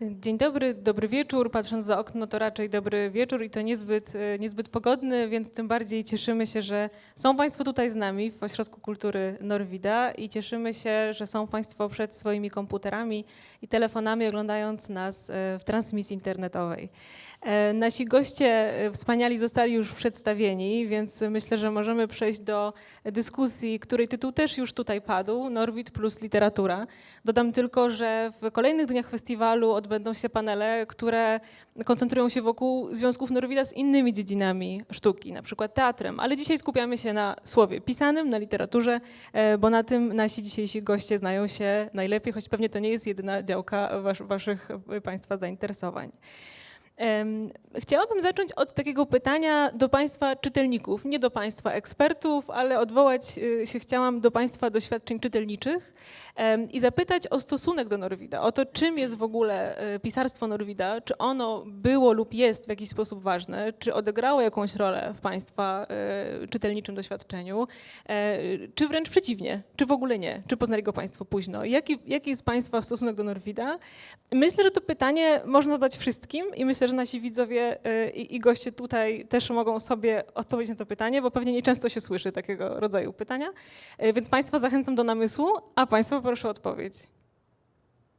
Dzień dobry, dobry wieczór. Patrząc za okno, to raczej dobry wieczór i to niezbyt, e, niezbyt pogodny, więc tym bardziej cieszymy się, że są Państwo tutaj z nami w Ośrodku Kultury Norwida i cieszymy się, że są Państwo przed swoimi komputerami i telefonami oglądając nas e, w transmisji internetowej. E, Nasi goście wspaniali zostali już przedstawieni, więc myślę, że możemy przejść do dyskusji, której tytuł też już tutaj padł, Norwid plus literatura. Dodam tylko, że w kolejnych dniach festiwalu odbędą się panele, które koncentrują się wokół związków Norwida z innymi dziedzinami sztuki, na przykład teatrem, ale dzisiaj skupiamy się na słowie pisanym, na literaturze, e, bo na tym nasi dzisiejsi goście znają się najlepiej, choć pewnie to nie jest jedyna działka was, waszych e, Państwa zainteresowań. Chciałabym zacząć od takiego pytania do Państwa czytelników, nie do Państwa ekspertów, ale odwołać y, się chciałam do Państwa doświadczeń czytelniczych i zapytać o stosunek do Norwida, o to, czym jest w ogóle y, pisarstwo Norwida, czy ono było lub jest w jakiś sposób ważne, czy odegrało jakąś rolę w Państwa y, czytelniczym doświadczeniu, e, czy wręcz przeciwnie, czy w ogóle nie, czy poznali go Państwo późno. Jaki, jaki jest Państwa stosunek do Norwida? Myślę, że to pytanie można zadać wszystkim i myślę, że nasi widzowie y, i, i goście tutaj też mogą sobie odpowiedzieć na to pytanie, bo pewnie nieczęsto się słyszy takiego rodzaju pytania. Y, Więc Państwa zachęcam do namysłu, a Państwa proszę o odpowiedź.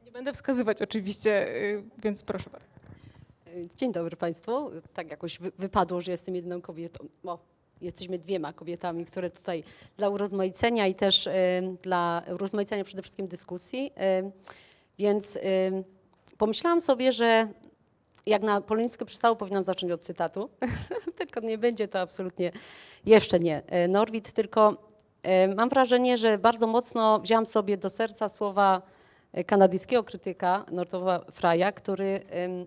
Nie będę wskazywać oczywiście, y, więc proszę bardzo. Dzień dobry Państwu. Tak jakoś wy- wypadło, że jestem jedną kobietą. O, jesteśmy dwiema kobietami, które tutaj dla urozmaicenia i też em, dla urozmaicenia przede wszystkim dyskusji. em, Więc pomyślałam sobie, że jak na polońskie przystało, powinnam zacząć od cytatu. tylko nie będzie to absolutnie, jeszcze nie Norwid, tylko mam wrażenie, że bardzo mocno wziąłam sobie do serca słowa e, kanadyjskiego krytyka Nortowa Fraja, który em,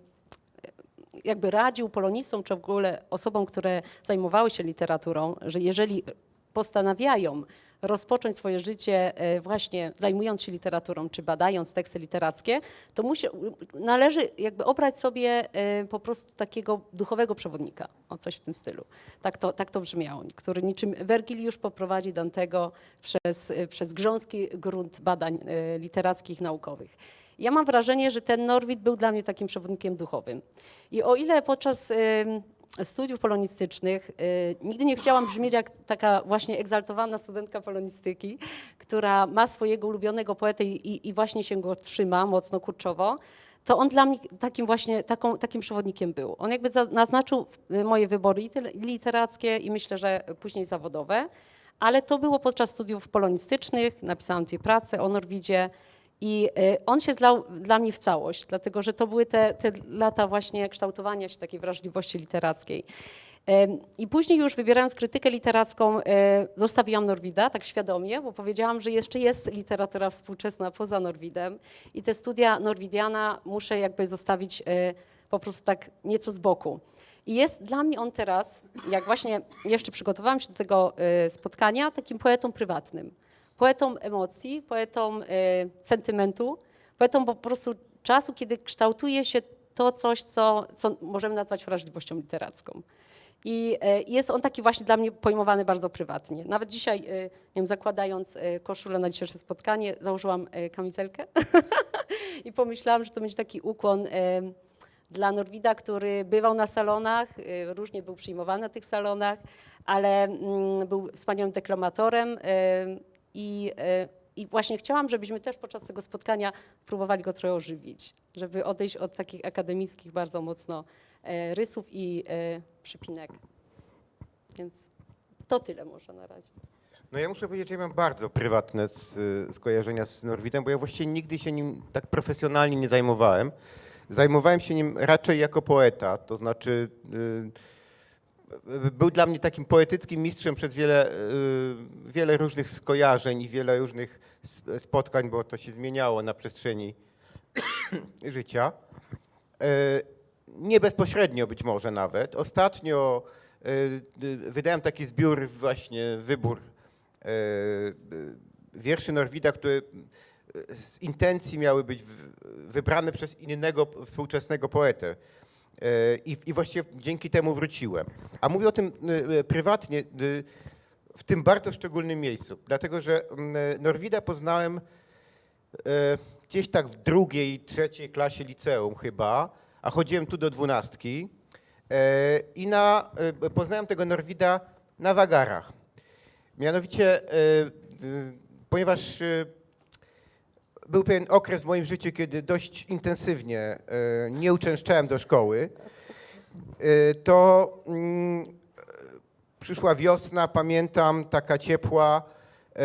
jakby radził polonistom, czy w ogóle osobom, które zajmowały się literaturą, że jeżeli postanawiają rozpocząć swoje życie e, właśnie zajmując się literaturą, czy badając teksty literackie, to musi, należy jakby obrać sobie e, po prostu takiego duchowego przewodnika, o coś w tym stylu. Tak to, tak to brzmiało, który niczym Wergiliusz poprowadzi Dantego przez, e, przez grząski grunt badań literackich, naukowych. Ja mam wrażenie, że ten Norwid był dla mnie takim przewodnikiem duchowym. I o ile podczas studiów polonistycznych. Y, nigdy nie chciałam brzmieć jak taka właśnie egzaltowana studentka polonistyki, która ma swojego ulubionego poetę i, i- właśnie się go trzyma mocno kurczowo, to on dla mnie takim właśnie taką, takim przewodnikiem był. On jakby naznaczył w- moje wybory literackie i myślę, że później zawodowe, ale to było podczas studiów polonistycznych, napisałam dwie prace o Norwidzie, i y, on się zlał dla mnie w całość, dlatego że to były te, te lata właśnie kształtowania się takiej wrażliwości literackiej. I później już wybierając krytykę literacką, e, zostawiłam Norwida tak świadomie, bo powiedziałam, że jeszcze jest literatura współczesna poza Norwidem i te studia norwidiana muszę jakby zostawić e, po prostu tak nieco z boku. I jest dla mnie on teraz, jak właśnie jeszcze przygotowałam się do tego e, spotkania, takim poetą prywatnym poetą emocji, poetą e, sentymentu, poetą po prostu czasu, kiedy kształtuje się to coś, co, co możemy nazwać wrażliwością literacką. I e, jest on taki właśnie dla mnie pojmowany bardzo prywatnie. Nawet dzisiaj, e, nie wiem, zakładając koszulę na dzisiejsze spotkanie, założyłam kamizelkę i pomyślałam, że to będzie taki ukłon dla Norwida, który bywał na salonach, różnie był przyjmowany na tych salonach, ale mm, był wspaniałym deklamatorem i, e, i właśnie chciałam, żebyśmy też podczas tego spotkania próbowali go trochę ożywić, żeby odejść od takich akademickich bardzo mocno e, rysów i e, przypinek. Więc to tyle może na razie. No ja muszę powiedzieć, że ja mam bardzo prywatne skojarzenia z Norwidem, bo ja właściwie nigdy się nim tak profesjonalnie nie zajmowałem. Zajmowałem się nim raczej jako poeta, to znaczy y, był dla mnie takim poetyckim mistrzem przez wiele, y, wiele różnych skojarzeń i wiele różnych spotkań, bo to się zmieniało na przestrzeni życia. E, Nie bezpośrednio być może nawet. Ostatnio y, wydałem taki zbiór, właśnie wybór y, wierszy Norwida, które z intencji miały być wybrane przez innego współczesnego poetę. E, I, I właściwie dzięki temu wróciłem. A mówię o tym y, y, prywatnie, w tym bardzo szczególnym miejscu, dlatego że mm, Norwida poznałem e, gdzieś tak w drugiej, trzeciej klasie liceum chyba, a chodziłem tu do dwunastki e, i na, e, poznałem tego Norwida na wagarach. Mianowicie, e, e, ponieważ e, był pewien okres w moim życiu, kiedy dość intensywnie e, nie uczęszczałem do szkoły, e, to mm, przyszła wiosna, pamiętam, taka ciepła. e,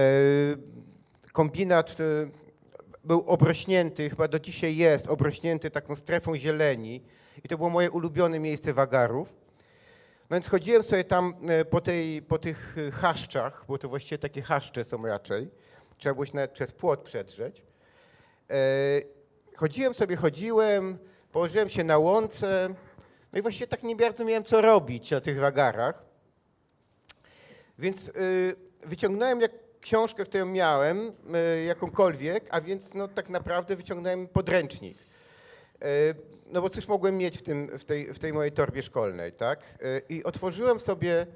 Kombinat był obrośnięty, chyba do dzisiaj jest, obrośnięty taką strefą zieleni. I to było moje ulubione miejsce wagarów. No więc chodziłem sobie tam po, tej, po tych chaszczach, bo to właściwie takie chaszcze są raczej. Trzeba było się nawet przez płot przedrzeć. E, Chodziłem sobie, chodziłem, położyłem się na łące. No i właściwie tak nie bardzo miałem co robić na tych wagarach. Więc y, wyciągnąłem jak książkę, którą miałem, y, jakąkolwiek, a więc no, tak naprawdę wyciągnąłem podręcznik. No bo cóż mogłem mieć w, tym, w, tej, w tej mojej torbie szkolnej, tak? I otworzyłem sobie,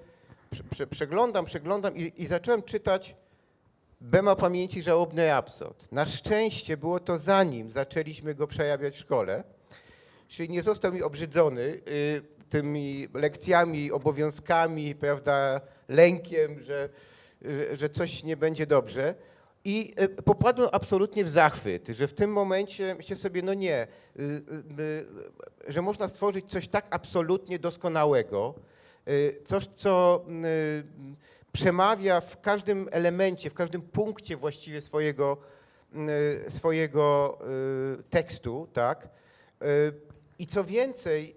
prze, prze, przeglądam, przeglądam i, i zacząłem czytać Bema Pamięci Żałobny Rapsod. Na szczęście było to zanim zaczęliśmy go przejawiać w szkole, czyli nie został mi obrzydzony y, tymi lekcjami, obowiązkami, prawda, lękiem, że, że, coś nie będzie dobrze. I y, popadłem absolutnie w zachwyt, że w tym momencie myślę sobie, no nie, y, że można stworzyć coś tak absolutnie doskonałego, coś, co przemawia w każdym elemencie, w każdym punkcie właściwie swojego, y, swojego y, tekstu, tak? Y, I co więcej,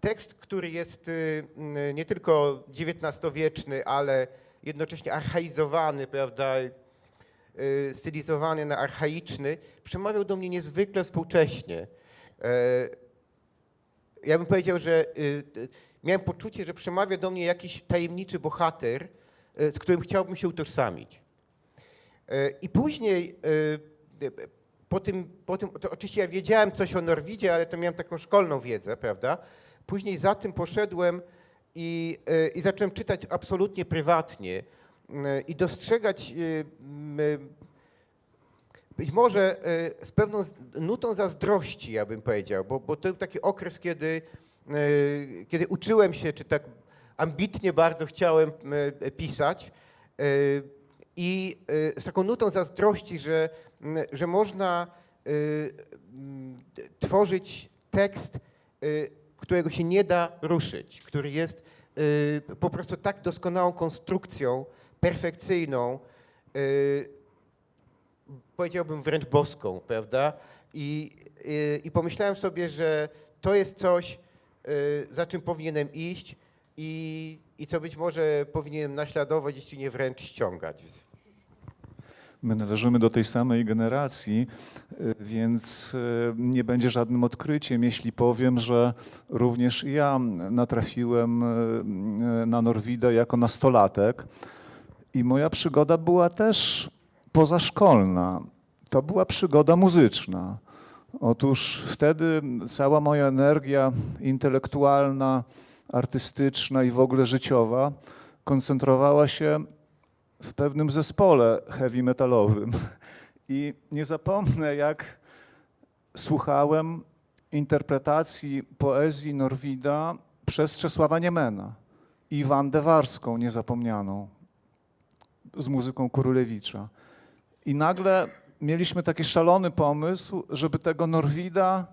tekst, który jest y, nie tylko XIX-wieczny, ale jednocześnie archaizowany, prawda, stylizowany na archaiczny, przemawiał do mnie niezwykle współcześnie. Ja bym powiedział, że y, y, miałem poczucie, że przemawia do mnie jakiś tajemniczy bohater, y, z którym chciałbym się utożsamić. I później po tym, po tym, to oczywiście ja wiedziałem coś o Norwidzie, ale to miałem taką szkolną wiedzę, prawda? Później za tym poszedłem i, i zacząłem czytać absolutnie prywatnie i dostrzegać być może y, z pewną nutą zazdrości, ja bym powiedział, bo, bo to był taki okres, kiedy, y, kiedy uczyłem się, czy tak ambitnie bardzo chciałem y, pisać i z taką nutą zazdrości, że, że można tworzyć tekst, którego się nie da ruszyć, który jest po prostu tak doskonałą konstrukcją, perfekcyjną, powiedziałbym wręcz boską, prawda? I, i, I pomyślałem sobie, że to jest coś, y, za czym powinienem iść i, i co być może powinienem naśladować, jeśli nie wręcz ściągać. My należymy do tej samej generacji, y, więc y, nie będzie żadnym odkryciem, jeśli powiem, że również ja natrafiłem y, na Norwida jako nastolatek i moja przygoda była też pozaszkolna. To była przygoda muzyczna. Otóż wtedy cała moja energia intelektualna, artystyczna i w ogóle życiowa koncentrowała się w pewnym zespole heavy metalowym. I nie zapomnę, jak słuchałem interpretacji poezji Norwida przez Czesława Niemena i Wandę Warską niezapomnianą z muzyką Kurulewicza. I nagle mieliśmy taki szalony pomysł, żeby tego Norwida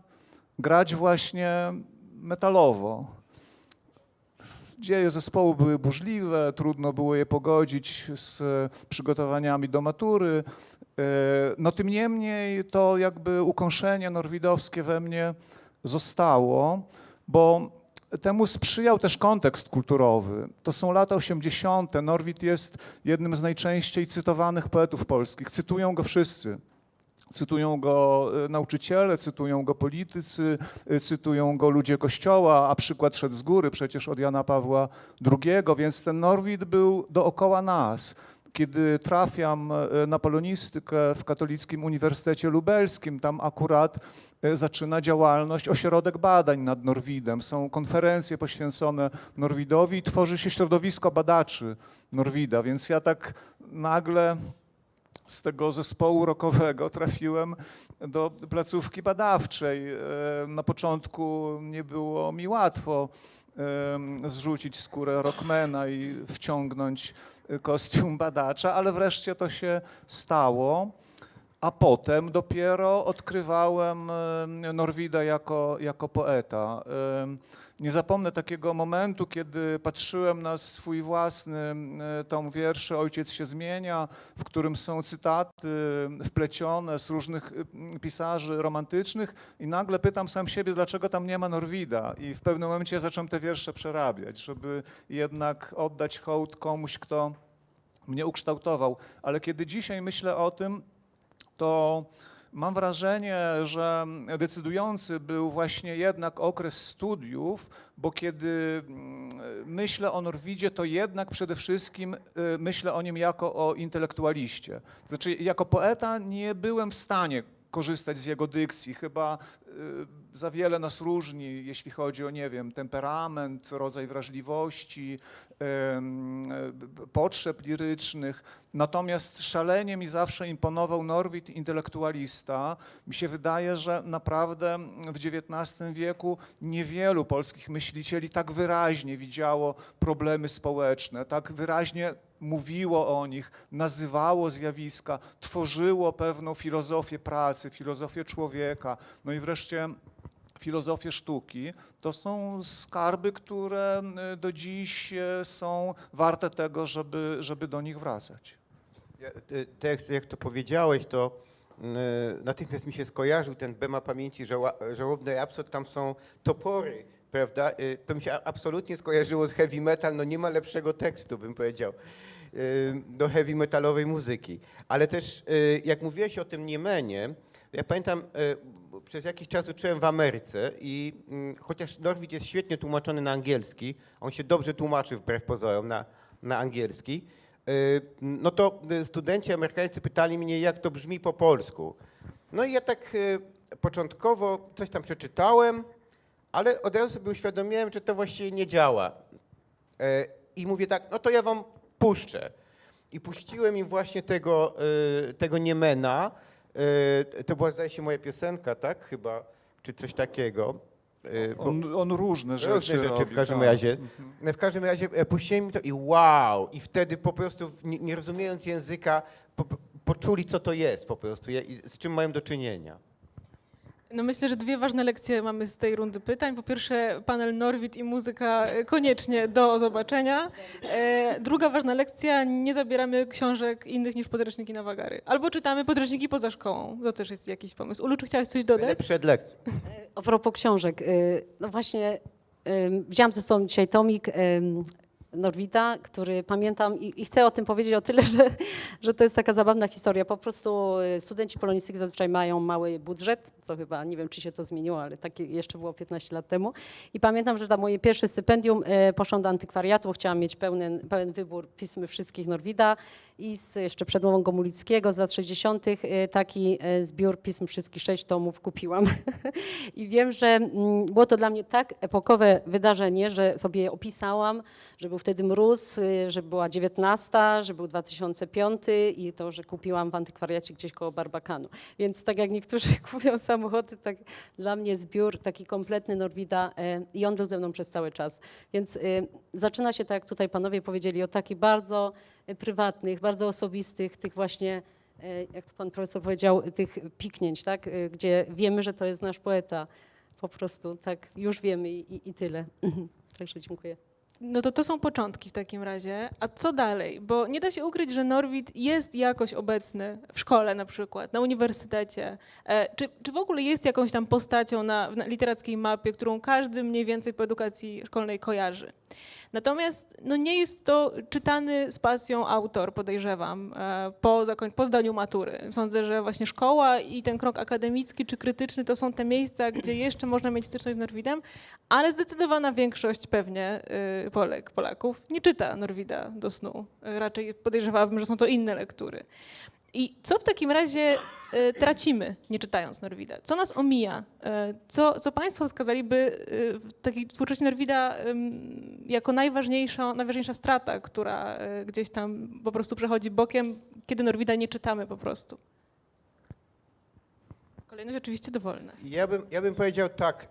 grać właśnie metalowo. Dzieje zespołu były burzliwe, trudno było je pogodzić z przygotowaniami do matury. E, No tym niemniej to jakby ukąszenie norwidowskie we mnie zostało, bo temu sprzyjał też kontekst kulturowy. To są lata 80. Norwid jest jednym z najczęściej cytowanych poetów polskich. Cytują go wszyscy. Cytują go e, nauczyciele, cytują go politycy, e, cytują go ludzie kościoła, a przykład szedł z góry przecież od Jana Pawła II, więc ten Norwid był dookoła nas. Kiedy trafiam e, na polonistykę w Katolickim Uniwersytecie Lubelskim, tam akurat e, zaczyna działalność ośrodek badań nad Norwidem. Są konferencje poświęcone Norwidowi i tworzy się środowisko badaczy Norwida, więc ja tak nagle z tego zespołu rockowego trafiłem do placówki badawczej. E, Na początku nie było mi łatwo em, zrzucić skórę rockmana i wciągnąć y, kostium badacza, ale wreszcie to się stało. A potem dopiero odkrywałem em, Norwida jako, jako poeta. Nie zapomnę takiego momentu, kiedy patrzyłem na swój własny tom wierszy Ojciec się zmienia, w którym są cytaty wplecione z różnych pisarzy romantycznych i nagle pytam sam siebie, dlaczego tam nie ma Norwida. I w pewnym momencie zacząłem te wiersze przerabiać, żeby jednak oddać hołd komuś, kto mnie ukształtował. Ale kiedy dzisiaj myślę o tym, to mam wrażenie, że decydujący był właśnie jednak okres studiów, bo kiedy mm, myślę o Norwidzie, to jednak przede wszystkim y, myślę o nim jako o intelektualiście. Znaczy, jako poeta nie byłem w stanie korzystać z jego dykcji. Chyba y, za wiele nas różni, jeśli chodzi o, nie wiem, temperament, rodzaj wrażliwości, potrzeb lirycznych. Natomiast szalenie mi zawsze imponował Norwid, intelektualista. Mi się wydaje, że naprawdę w XIX wieku niewielu polskich myślicieli tak wyraźnie widziało problemy społeczne, tak wyraźnie mówiło o nich, nazywało zjawiska, tworzyło pewną filozofię pracy, filozofię człowieka, no i wreszcie filozofię sztuki. To są skarby, które y, do dziś e, są warte tego, żeby, żeby do nich wracać. Ja, y, jak to powiedziałeś, to y, natychmiast mi się skojarzył ten Bema pamięci żała, żałobnej absurd, tam są topory, prawda? Y, To mi się absolutnie skojarzyło z heavy metal, no nie ma lepszego tekstu, bym powiedział, y, do heavy metalowej muzyki. Ale też, y, jak mówiłeś o tym Niemenie, ja pamiętam, y, przez jakiś czas uczyłem w Ameryce i mm, chociaż Norwid jest świetnie tłumaczony na angielski, on się dobrze tłumaczy wbrew pozorom na, na angielski, y, no to y, studenci amerykańscy pytali mnie, jak to brzmi po polsku. No i ja tak y, początkowo coś tam przeczytałem, ale od razu sobie uświadomiłem, że to właściwie nie działa. E, I mówię tak, no to ja wam puszczę. I puściłem im właśnie tego, y, tego Niemena. Y, To była, zdaje się, moja piosenka, tak? Chyba, czy coś takiego. Bo- On, on różne rzeczy Różne rzeczy w robi, każdym tak. razie. W każdym razie e, puściłem mi to i wow! I wtedy po prostu, nie, rozumiejąc języka, po, poczuli, co to jest po prostu z czym mają do czynienia. No myślę, że dwie ważne lekcje mamy z tej rundy pytań. Po pierwsze, panel Norwid i muzyka e, koniecznie do zobaczenia. E, druga ważna lekcja, nie zabieramy książek innych niż podręczniki na wagary. Albo czytamy podręczniki poza szkołą. To też jest jakiś pomysł. Ulu, czy chciałaś coś dodać? Byle przed lekcją. A propos książek, no właśnie ym, wzięłam ze sobą dzisiaj tomik Norwida, który pamiętam i, i chcę o tym powiedzieć o tyle, że, że to jest taka zabawna historia. Po prostu y, studenci polonistyki zazwyczaj mają mały budżet, co chyba nie wiem, czy się to zmieniło, ale takie jeszcze było 15 lat temu. I pamiętam, że za moje pierwsze stypendium y, poszłam do antykwariatu, chciałam mieć pełen, pełen wybór pism wszystkich Norwida i z jeszcze przedmową Gomulickiego z lat 60. y, taki y, zbiór pism wszystkich sześć tomów kupiłam. I wiem, że mm, było to dla mnie tak epokowe wydarzenie, że sobie je opisałam, że był wtedy mróz, y, że była 19, że był 2005 i to, że kupiłam w antykwariacie gdzieś koło Barbakanu. Więc tak jak niektórzy kupują samochody, tak dla mnie zbiór taki kompletny Norwida i on był ze mną przez cały czas. Więc zaczyna się, tak jak tutaj panowie powiedzieli, od takich bardzo prywatnych, bardzo osobistych, tych właśnie e, jak to pan profesor powiedział, tych piknięć, tak? y, gdzie wiemy, że to jest nasz poeta. Po prostu tak już wiemy i, i tyle. Także dziękuję. No to to są początki w takim razie. A co dalej? Bo nie da się ukryć, że Norwid jest jakoś obecny w szkole na przykład, na uniwersytecie. E, czy, czy w ogóle jest jakąś tam postacią na, na literackiej mapie, którą każdy mniej więcej po edukacji szkolnej kojarzy? Natomiast no nie jest to czytany z pasją autor, podejrzewam, e, po, zakoń- po zdaniu matury. Sądzę, że właśnie szkoła i ten krok akademicki czy krytyczny to są te miejsca, gdzie jeszcze można mieć styczność z Norwidem, ale zdecydowana większość pewnie y, Polek, Polaków nie czyta Norwida do snu. Raczej podejrzewałabym, że są to inne lektury. I co w takim razie y, tracimy, nie czytając Norwida? Co nas omija? Y, Co, co Państwo wskazaliby y, w takiej twórczości Norwida jako najważniejsza, najważniejsza strata, która gdzieś tam po prostu przechodzi bokiem, kiedy Norwida nie czytamy po prostu. Kolejność oczywiście dowolna. Ja bym, ja bym powiedział tak,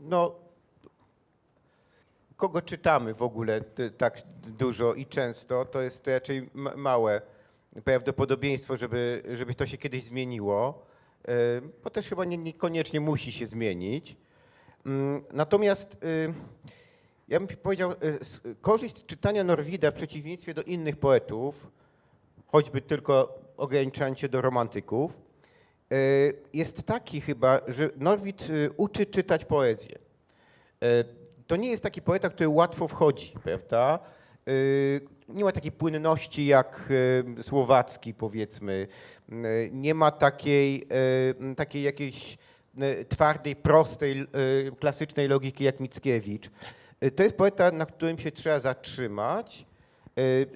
no kogo czytamy w ogóle tak dużo i często, to jest raczej ma- małe prawdopodobieństwo, żeby, żeby to się kiedyś zmieniło, y, bo też chyba nie, niekoniecznie musi się zmienić. Mm, Natomiast y, ja bym powiedział, y, korzyść czytania Norwida w przeciwieństwie do innych poetów, choćby tylko ograniczając się do romantyków, jest taki chyba, że Norwid uczy czytać poezję. To nie jest taki poeta, który łatwo wchodzi, prawda? Y, Nie ma takiej płynności jak y, Słowacki, powiedzmy. Y, Nie ma takiej, takiej jakiejś twardej, prostej, klasycznej logiki jak Mickiewicz. To jest poeta, na którym się trzeba zatrzymać.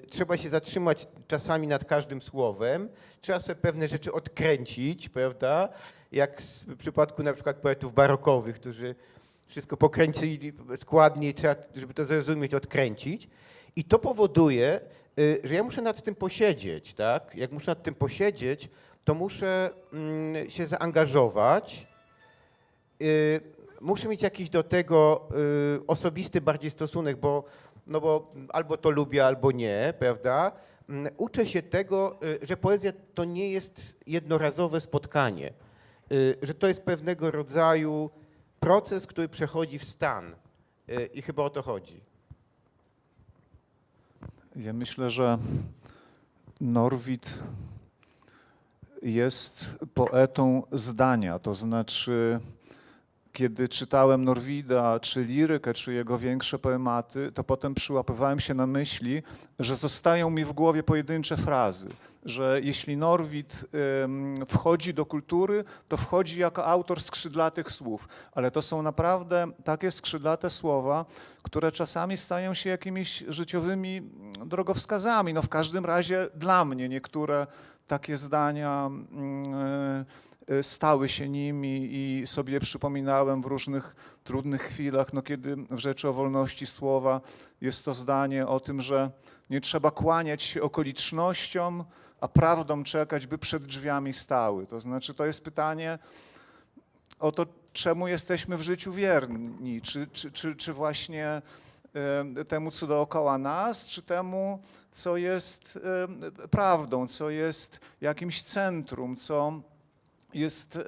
Trzeba się zatrzymać czasami nad każdym słowem. Trzeba sobie pewne rzeczy odkręcić, prawda? Jak w przypadku na przykład poetów barokowych, którzy wszystko pokręcili składnie trzeba, żeby to zrozumieć, odkręcić. I to powoduje, y, że ja muszę nad tym posiedzieć, tak? Jak muszę nad tym posiedzieć, to muszę mm, się zaangażować. Y, Muszę mieć jakiś do tego y, osobisty bardziej stosunek, bo, no bo albo to lubię, albo nie, prawda? Mm, Uczę się tego, że poezja to nie jest jednorazowe spotkanie, że to jest pewnego rodzaju proces, który przechodzi w stan. Y, I chyba o to chodzi. Ja myślę, że Norwid jest poetą zdania, to znaczy kiedy czytałem Norwida, czy lirykę, czy jego większe poematy, to potem przyłapywałem się na myśli, że zostają mi w głowie pojedyncze frazy, że jeśli Norwid wchodzi do kultury, to wchodzi jako autor skrzydlatych słów, ale to są naprawdę takie skrzydlate słowa, które czasami stają się jakimiś życiowymi mm, drogowskazami. No w każdym razie dla mnie niektóre takie zdania mm, y, stały się nimi i sobie przypominałem w różnych trudnych chwilach, no kiedy w Rzeczy o Wolności Słowa jest to zdanie o tym, że nie trzeba kłaniać się okolicznościom, a prawdą czekać, by przed drzwiami stały. To znaczy to jest pytanie o to, czemu jesteśmy w życiu wierni, czy, czy, czy, czy właśnie e, temu, co dookoła nas, czy temu, co jest e, prawdą, co jest jakimś centrum, co jest e,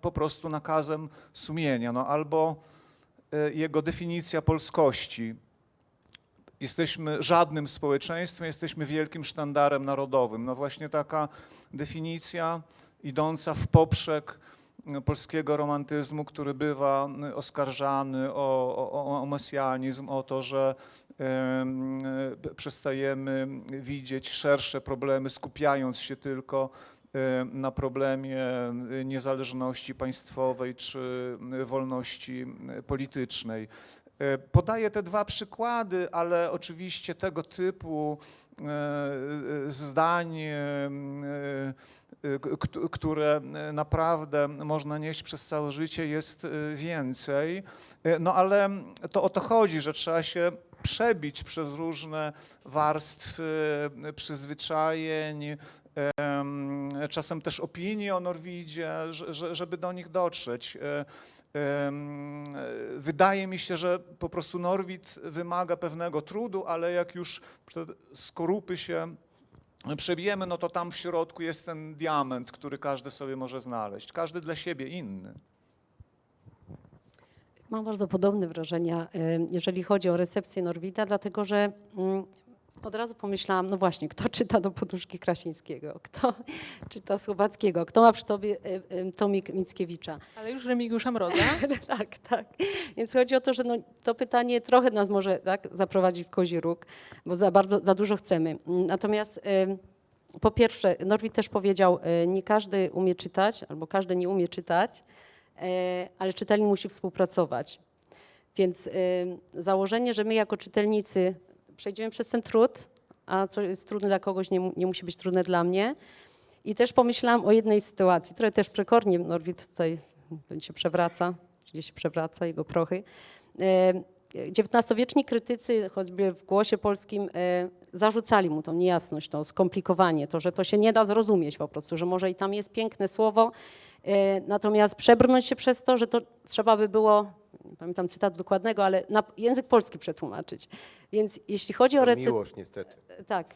po prostu nakazem sumienia, no albo e, jego definicja polskości. Jesteśmy żadnym społeczeństwem, jesteśmy wielkim sztandarem narodowym. No właśnie taka definicja idąca w poprzek e, polskiego romantyzmu, który bywa oskarżany o, o, o mesjanizm, o to, że e, przestajemy widzieć szersze problemy, skupiając się tylko na problemie niezależności państwowej czy wolności politycznej. E, Podaję te dwa przykłady, ale oczywiście tego typu e, zdań, które naprawdę można nieść przez całe życie, jest więcej. No ale to o to chodzi, że trzeba się przebić przez różne warstwy przyzwyczajeń, czasem też opinii o Norwidzie, że- że- żeby do nich dotrzeć. E, Wydaje mi się, że po prostu Norwid wymaga pewnego trudu, ale jak już skorupy się przebijemy, no to tam w środku jest ten diament, który każdy sobie może znaleźć. Każdy dla siebie inny. Mam bardzo podobne wrażenia, jeżeli chodzi o recepcję Norwida, dlatego że mm, od razu pomyślałam, no właśnie, kto czyta do poduszki Krasińskiego, kto czyta Słowackiego, kto ma przy tobie y, y, tomik Mickiewicza. Ale już Remigiusza Mroza. tak, tak. Więc chodzi o to, że no, to pytanie trochę nas może tak, zaprowadzić w kozi róg, bo za bardzo, za dużo chcemy. Natomiast y, po pierwsze, Norwid też powiedział, nie każdy umie czytać, albo każdy nie umie czytać, ale czytelnik musi współpracować. Więc założenie, że my jako czytelnicy przejdziemy przez ten trud, a co jest trudne dla kogoś, nie, nie musi być trudne dla mnie. I też pomyślałam o jednej sytuacji, która też przekornie Norwid tutaj się przewraca, gdzieś się przewraca jego prochy. E, XIX-wieczni krytycy, choćby w głosie polskim, e, zarzucali mu tą niejasność, to skomplikowanie, to, że to się nie da zrozumieć po prostu, że może i tam jest piękne słowo, e, natomiast przebrnąć się przez to, że to trzeba by było, nie pamiętam cytatu dokładnego, ale na język polski przetłumaczyć. Więc jeśli chodzi o To recepcję... miłość niestety. Tak.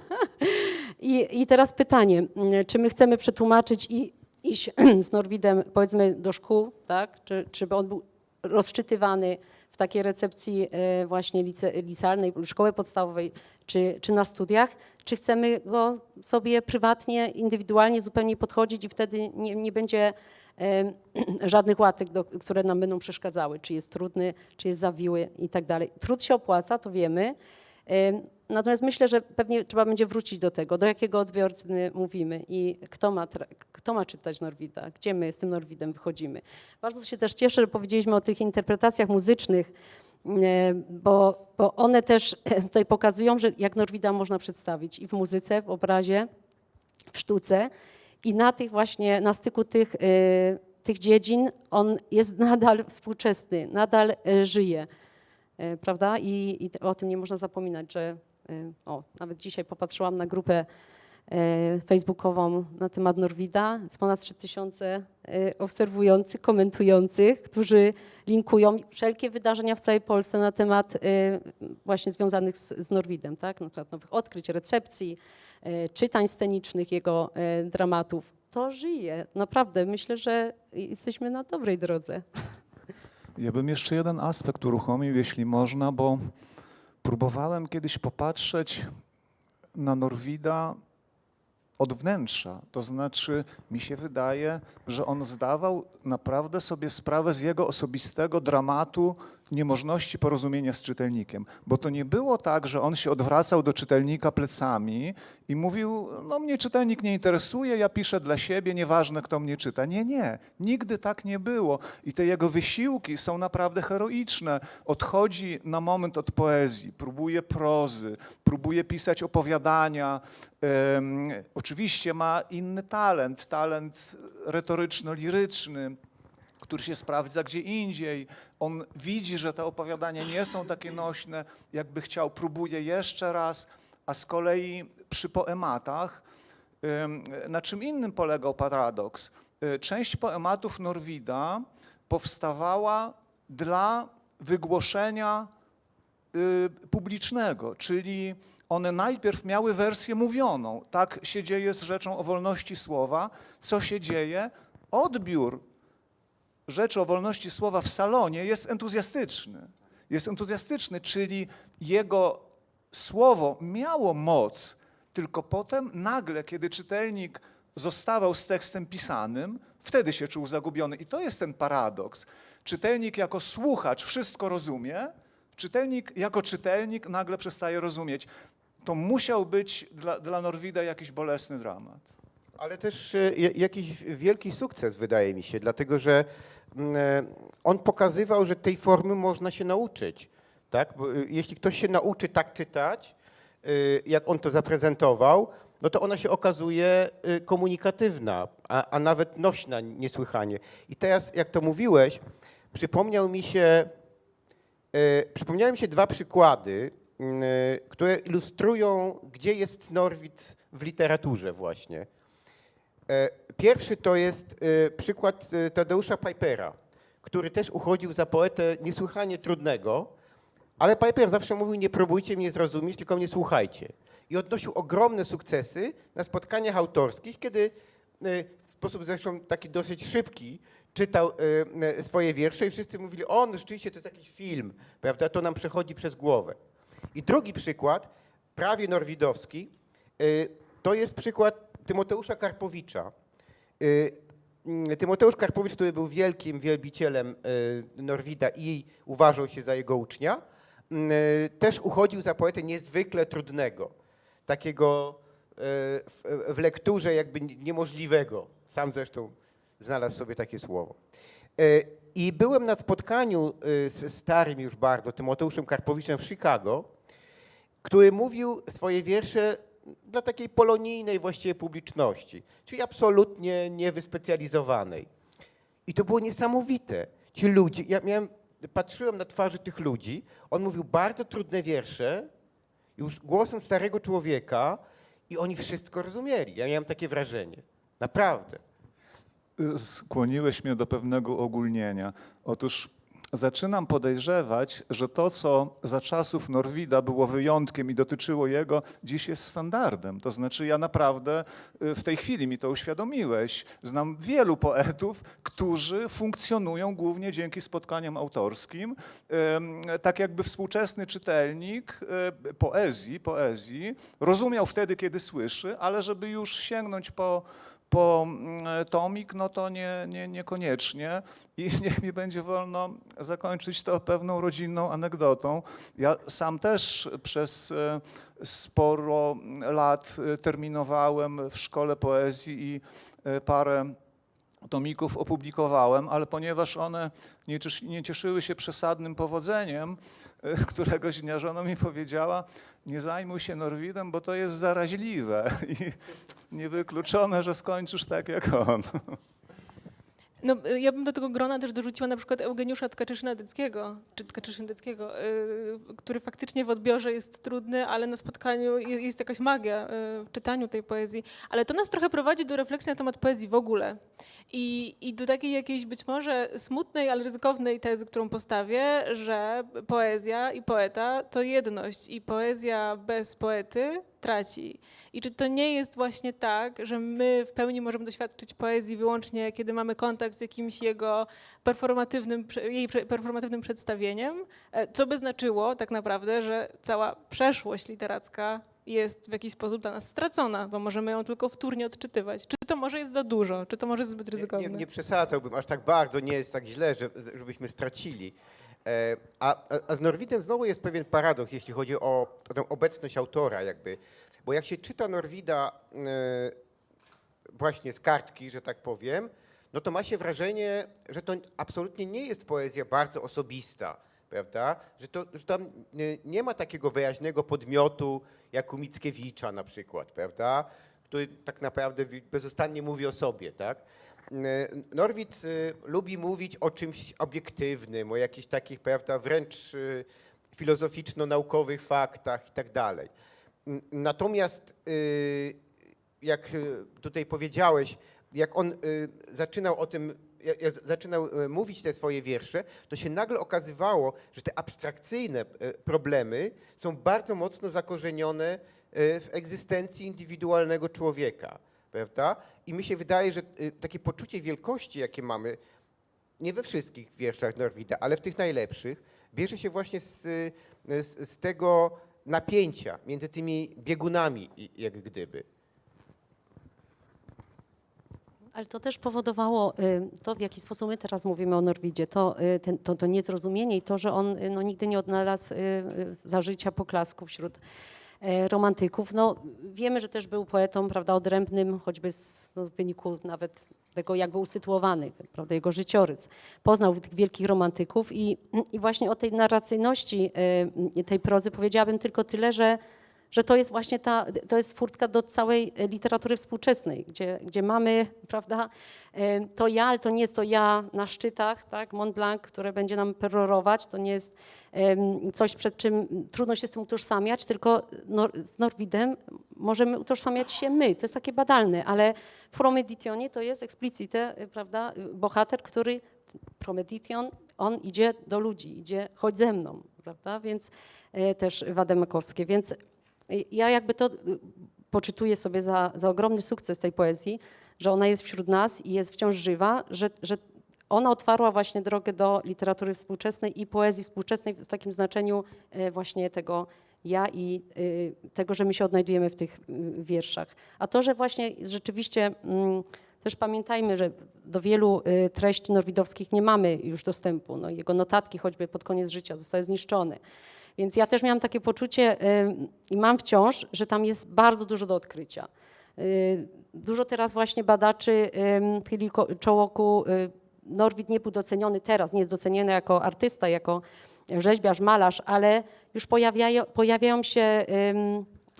I, I teraz pytanie, mm, czy my chcemy przetłumaczyć i iść z Norwidem powiedzmy do szkół, tak? Czy, czy by on był rozczytywany w takiej recepcji e, właśnie lice, licealnej, szkoły podstawowej, czy, czy na studiach? Czy chcemy go sobie prywatnie, indywidualnie zupełnie podchodzić i wtedy nie, nie będzie e, żadnych łatek, do, które nam będą przeszkadzały, czy jest trudny, czy jest zawiły i tak dalej. Trud się opłaca, to wiemy. Natomiast myślę, że pewnie trzeba będzie wrócić do tego, do jakiego odbiorcy mówimy i kto ma, kto ma czytać Norwida, gdzie my z tym Norwidem wychodzimy. Bardzo się też cieszę, że powiedzieliśmy o tych interpretacjach muzycznych, bo, bo one też tutaj pokazują, że jak Norwida można przedstawić i w muzyce, w obrazie, w sztuce i na tych właśnie, na styku tych, yy, tych dziedzin on jest nadal współczesny, nadal yy, żyje e, prawda? I, I o tym nie można zapominać, że o, nawet dzisiaj popatrzyłam na grupę facebookową na temat Norwida, z ponad 3000 e, obserwujących, komentujących, którzy linkują wszelkie wydarzenia w całej Polsce na temat właśnie związanych z, z Norwidem, tak? Na przykład nowych odkryć, recepcji, czytań scenicznych jego e, dramatów. To żyje, naprawdę. Myślę, że jesteśmy na dobrej drodze. Ja bym jeszcze jeden aspekt uruchomił, jeśli można, bo próbowałem kiedyś popatrzeć na Norwida od wnętrza. To znaczy, mi się wydaje, że on zdawał naprawdę sobie sprawę z jego osobistego dramatu niemożności porozumienia z czytelnikiem. Bo to nie było tak, że on się odwracał do czytelnika plecami i mówił, no mnie czytelnik nie interesuje, ja piszę dla siebie, nieważne kto mnie czyta. Nie, nie, nigdy tak nie było. I te jego wysiłki są naprawdę heroiczne. Odchodzi na moment od poezji, próbuje prozy, próbuje pisać opowiadania. Em, oczywiście ma inny talent, talent retoryczno-liryczny, który się sprawdza gdzie indziej. On widzi, że te opowiadania nie są takie nośne, jakby chciał, próbuje jeszcze raz, a z kolei przy poematach, na czym innym polegał paradoks? Y, Część poematów Norwida powstawała dla wygłoszenia y, publicznego, czyli one najpierw miały wersję mówioną. Tak się dzieje z rzeczą o wolności słowa. Co się dzieje? Odbiór rzeczy o wolności słowa w salonie jest entuzjastyczny. Jest entuzjastyczny, czyli jego słowo miało moc, tylko potem nagle, kiedy czytelnik zostawał z tekstem pisanym, wtedy się czuł zagubiony. I to jest ten paradoks. Czytelnik jako słuchacz wszystko rozumie, czytelnik jako czytelnik nagle przestaje rozumieć. To musiał być dla, dla Norwida jakiś bolesny dramat. Ale też e, ja- jakiś wielki sukces, wydaje mi się, dlatego że mm, e, on pokazywał, że tej formy można się nauczyć. Tak? Bo, e, jeśli ktoś się nauczy tak czytać, jak on to zaprezentował, no to ona się okazuje komunikatywna, a, a nawet nośna niesłychanie. I teraz, jak to mówiłeś, przypomniał mi się, przypomniały mi się dwa przykłady, mm, które ilustrują, gdzie jest Norwid w literaturze właśnie. E, Pierwszy to jest e, przykład e, Tadeusza Pipera, który też uchodził za poetę niesłychanie trudnego, ale Piper zawsze mówił, nie próbujcie mnie zrozumieć, tylko mnie słuchajcie. I odnosił ogromne sukcesy na spotkaniach autorskich, kiedy w sposób zresztą taki dosyć szybki czytał swoje wiersze i wszyscy mówili, o, no rzeczywiście to jest jakiś film, prawda, to nam przechodzi przez głowę. I drugi przykład, prawie norwidowski, to jest przykład Tymoteusza Karpowicza. Y, mm, Tymoteusz Karpowicz, który był wielkim wielbicielem y, Norwida i uważał się za jego ucznia, y, też uchodził za poetę niezwykle trudnego, takiego w, lekturze jakby niemożliwego. Sam zresztą znalazł sobie takie słowo. I byłem na spotkaniu z starym już bardzo Tymoteuszem Karpowiczem w Chicago, który mówił swoje wiersze dla takiej polonijnej właściwie publiczności, czyli absolutnie niewyspecjalizowanej. I to było niesamowite. Ci ludzie, ja miałem patrzyłem na twarzy tych ludzi, on mówił bardzo trudne wiersze, już głosem starego człowieka i oni wszystko rozumieli. Ja miałem takie wrażenie. Naprawdę. skłoniłeś mnie do pewnego ogólnienia. Otóż zaczynam podejrzewać, że to, co za czasów Norwida było wyjątkiem i dotyczyło jego, dziś jest standardem. To znaczy, ja naprawdę y, w tej chwili mi to uświadomiłeś. Znam wielu poetów, którzy funkcjonują głównie dzięki spotkaniom autorskim. Tak jakby współczesny czytelnik y, poezji, poezji rozumiał wtedy, kiedy słyszy, ale żeby już sięgnąć po po mm, tomik, no to nie, nie, niekoniecznie. I niech mi będzie wolno zakończyć to pewną rodzinną anegdotą. Ja sam też przez e, sporo lat e, terminowałem w szkole poezji i e, parę tomików opublikowałem, ale ponieważ one nie, ciesz- nie cieszyły się przesadnym powodzeniem, któregoś dnia żona mi powiedziała, nie zajmuj się Norwidem, bo to jest zaraźliwe i niewykluczone, że skończysz tak jak on. No, y, ja bym do tego grona też dorzuciła na przykład Eugeniusza Tkaczyszyna-Dyckiego, czy y, który faktycznie w odbiorze jest trudny, ale na spotkaniu je- jest jakaś magia y, w czytaniu tej poezji. Ale to nas trochę prowadzi do refleksji na temat poezji w ogóle. I, I do takiej jakiejś być może smutnej, ale ryzykownej tezy, którą postawię, że poezja i poeta to jedność i poezja bez poety traci. I czy to nie jest właśnie tak, że my w pełni możemy doświadczyć poezji wyłącznie, kiedy mamy kontakt z jakimś jego performatywnym, jej performatywnym przedstawieniem, e, co by znaczyło tak naprawdę, że cała przeszłość literacka jest w jakiś sposób dla nas stracona, bo możemy ją tylko wtórnie odczytywać. Czy to może jest za dużo, czy to może jest zbyt ryzykowne? Nie, nie, nie przesadzałbym, aż tak bardzo nie jest tak źle, że, żebyśmy stracili. E, A, a- z Norwidem znowu jest pewien paradoks, jeśli chodzi o, tę obecność autora jakby. Bo jak się czyta Norwida e, właśnie z kartki, że tak powiem, no to ma się wrażenie, że to absolutnie nie jest poezja bardzo osobista, prawda? Że, to, że tam nie, ma takiego wyraźnego podmiotu jak u Mickiewicza na przykład, prawda? Który tak naprawdę bezustannie mówi o sobie, tak? E, Norwid e, lubi mówić o czymś obiektywnym, o jakichś takich, prawda, wręcz e, filozoficzno-naukowych faktach i tak dalej. Natomiast jak tutaj powiedziałeś, jak on zaczynał o tym, zaczynał mówić te swoje wiersze, to się nagle okazywało, że te abstrakcyjne problemy są bardzo mocno zakorzenione w egzystencji indywidualnego człowieka, prawda? I mi się wydaje, że y, takie poczucie wielkości, jakie mamy, nie we wszystkich wierszach Norwida, ale w tych najlepszych, bierze się właśnie z, y, z, z tego napięcia między tymi biegunami, jak gdyby. Ale to też powodowało y, to, w jaki sposób my teraz mówimy o Norwidzie, to, ten, to, to niezrozumienie i to, że on no, nigdy nie odnalazł za życia poklasku wśród romantyków. No, wiemy, że też był poetą prawda, odrębnym, choćby z, no, w wyniku nawet tego, jak był usytuowany, prawda, jego życiorys. Poznał tych wielkich romantyków i, i właśnie o tej narracyjności y, tej prozy powiedziałabym tylko tyle, że że to jest właśnie ta, to jest furtka do całej literatury współczesnej, gdzie, gdzie mamy, prawda, e, to ja, ale to nie jest to ja na szczytach, tak, Mont Blanc, które będzie nam perorować, to nie jest coś, przed czym trudno się z tym utożsamiać, tylko z Norwidem możemy utożsamiać się my, to jest takie badalne, ale w Promeditionie to jest explicite, e, prawda, bohater, który, Promedition, on idzie do ludzi, idzie, chodź ze mną, prawda, więc e, też Wademakowskie, więc ja jakby to y, poczytuję sobie za, za ogromny sukces tej poezji, że ona jest wśród nas i jest wciąż żywa, że, że ona otwarła właśnie drogę do literatury współczesnej i poezji współczesnej w takim znaczeniu e, właśnie tego ja i y, tego, że my się odnajdujemy w tych y, wierszach. A to, że właśnie rzeczywiście mm, też pamiętajmy, że do wielu treści norwidowskich nie mamy już dostępu. No, jego notatki choćby pod koniec życia zostały zniszczone. Więc ja też miałam takie poczucie y, i mam wciąż, że tam jest bardzo dużo do odkrycia. Y, Dużo teraz właśnie badaczy ym, chyli ko- czoło ku y, Norwid nie był doceniony teraz, nie jest doceniony jako artysta, jako rzeźbiarz, malarz, ale już pojawiają, pojawiają się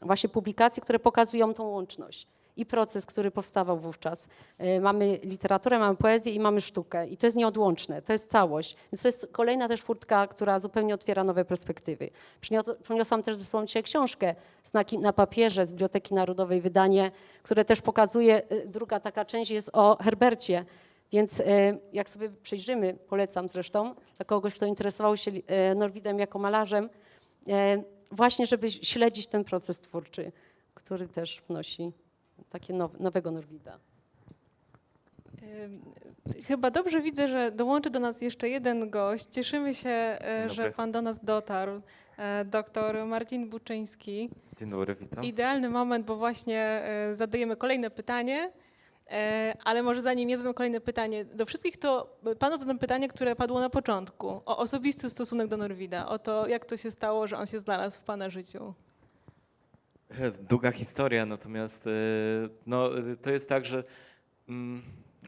właśnie publikacje, które pokazują tą łączność. I proces, który powstawał wówczas. E, Mamy literaturę, mamy poezję i mamy sztukę i to jest nieodłączne, to jest całość. Więc to jest kolejna też furtka, która zupełnie otwiera nowe perspektywy. Przynios- Przyniosłam też ze sobą dzisiaj książkę Znaki na papierze z Biblioteki Narodowej, wydanie, które też pokazuje, e, druga taka część jest o Herbercie, więc e, jak sobie przejrzymy, polecam zresztą, dla kogoś, kto interesował się Norwidem jako malarzem, właśnie żeby śledzić ten proces twórczy, który też wnosi takie now, nowego Norwida. Chyba dobrze widzę, że dołączy do nas jeszcze jeden gość. Cieszymy się, e, że pan do nas dotarł. E, Doktor Marcin Buczyński. Dzień dobry, witam. Idealny moment, bo właśnie e, zadajemy kolejne pytanie. Ale może zanim ja zadam kolejne pytanie, do wszystkich to panu zadam pytanie, które padło na początku, o osobisty stosunek do Norwida, o to, jak to się stało, że on się znalazł w pana życiu. Długa historia, natomiast e, no, to jest tak, że mm,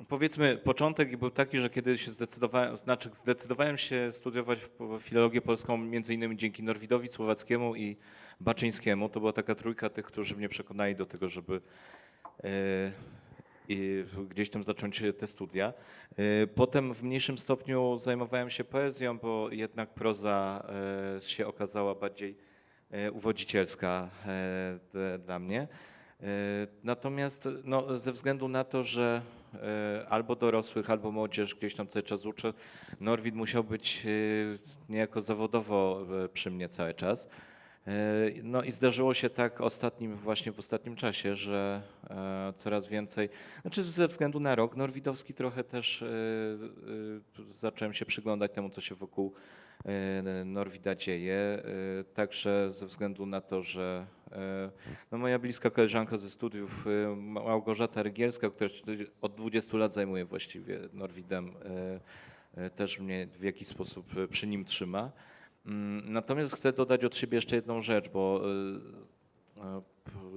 powiedzmy początek był taki, że kiedy się zdecydowałem, znaczy zdecydowałem się studiować filologię polską między innymi dzięki Norwidowi Słowackiemu i Baczyńskiemu. To była taka trójka tych, którzy mnie przekonali do tego, żeby e, i gdzieś tam zacząć te studia. E, Potem w mniejszym stopniu zajmowałem się poezją, bo jednak proza się okazała bardziej uwodzicielska e, dla mnie. E, Natomiast no, ze względu na to, że e, albo dorosłych, albo młodzież gdzieś tam cały czas uczę, Norwid musiał być e, niejako zawodowo e, przy mnie cały czas. E, No i zdarzyło się tak ostatnim, właśnie w ostatnim czasie, że e, coraz więcej, znaczy ze względu na rok norwidowski trochę też e, e, zacząłem się przyglądać temu, co się wokół e, Norwida dzieje. e, Także ze względu na to, że e, no moja bliska koleżanka ze studiów, e, Małgorzata Rygielska, która od 20 lat zajmuje właściwie Norwidem, e, e, też mnie w jakiś sposób e, przy nim trzyma. Mm, Natomiast chcę dodać od siebie jeszcze jedną rzecz, bo e, e,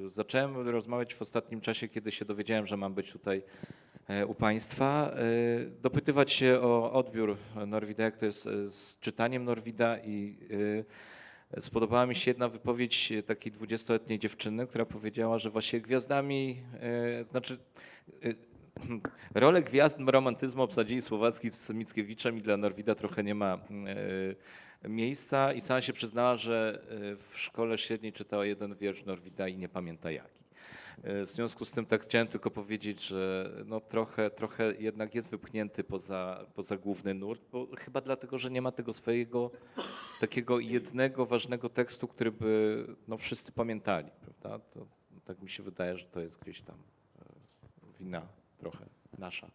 zacząłem rozmawiać w ostatnim czasie, kiedy się dowiedziałem, że mam być tutaj e, u Państwa, e, dopytywać się o odbiór Norwida, jak to jest e, z czytaniem Norwida i e, spodobała mi się jedna wypowiedź e, takiej 20-letniej dziewczyny, która powiedziała, że właśnie gwiazdami, e, znaczy e, rolę gwiazd romantyzmu obsadzili Słowacki z Mickiewiczem i dla Norwida trochę nie ma e, miejsca i sama się przyznała, że e, w szkole średniej czytała jeden wiersz Norwida i nie pamięta jaki. E, W związku z tym tak chciałem tylko powiedzieć, że no trochę, trochę jednak jest wypchnięty poza, poza główny nurt, bo chyba dlatego, że nie ma tego swojego takiego jednego ważnego tekstu, który by no, wszyscy pamiętali, prawda? To, tak mi się wydaje, że to jest gdzieś tam wina trochę nasza.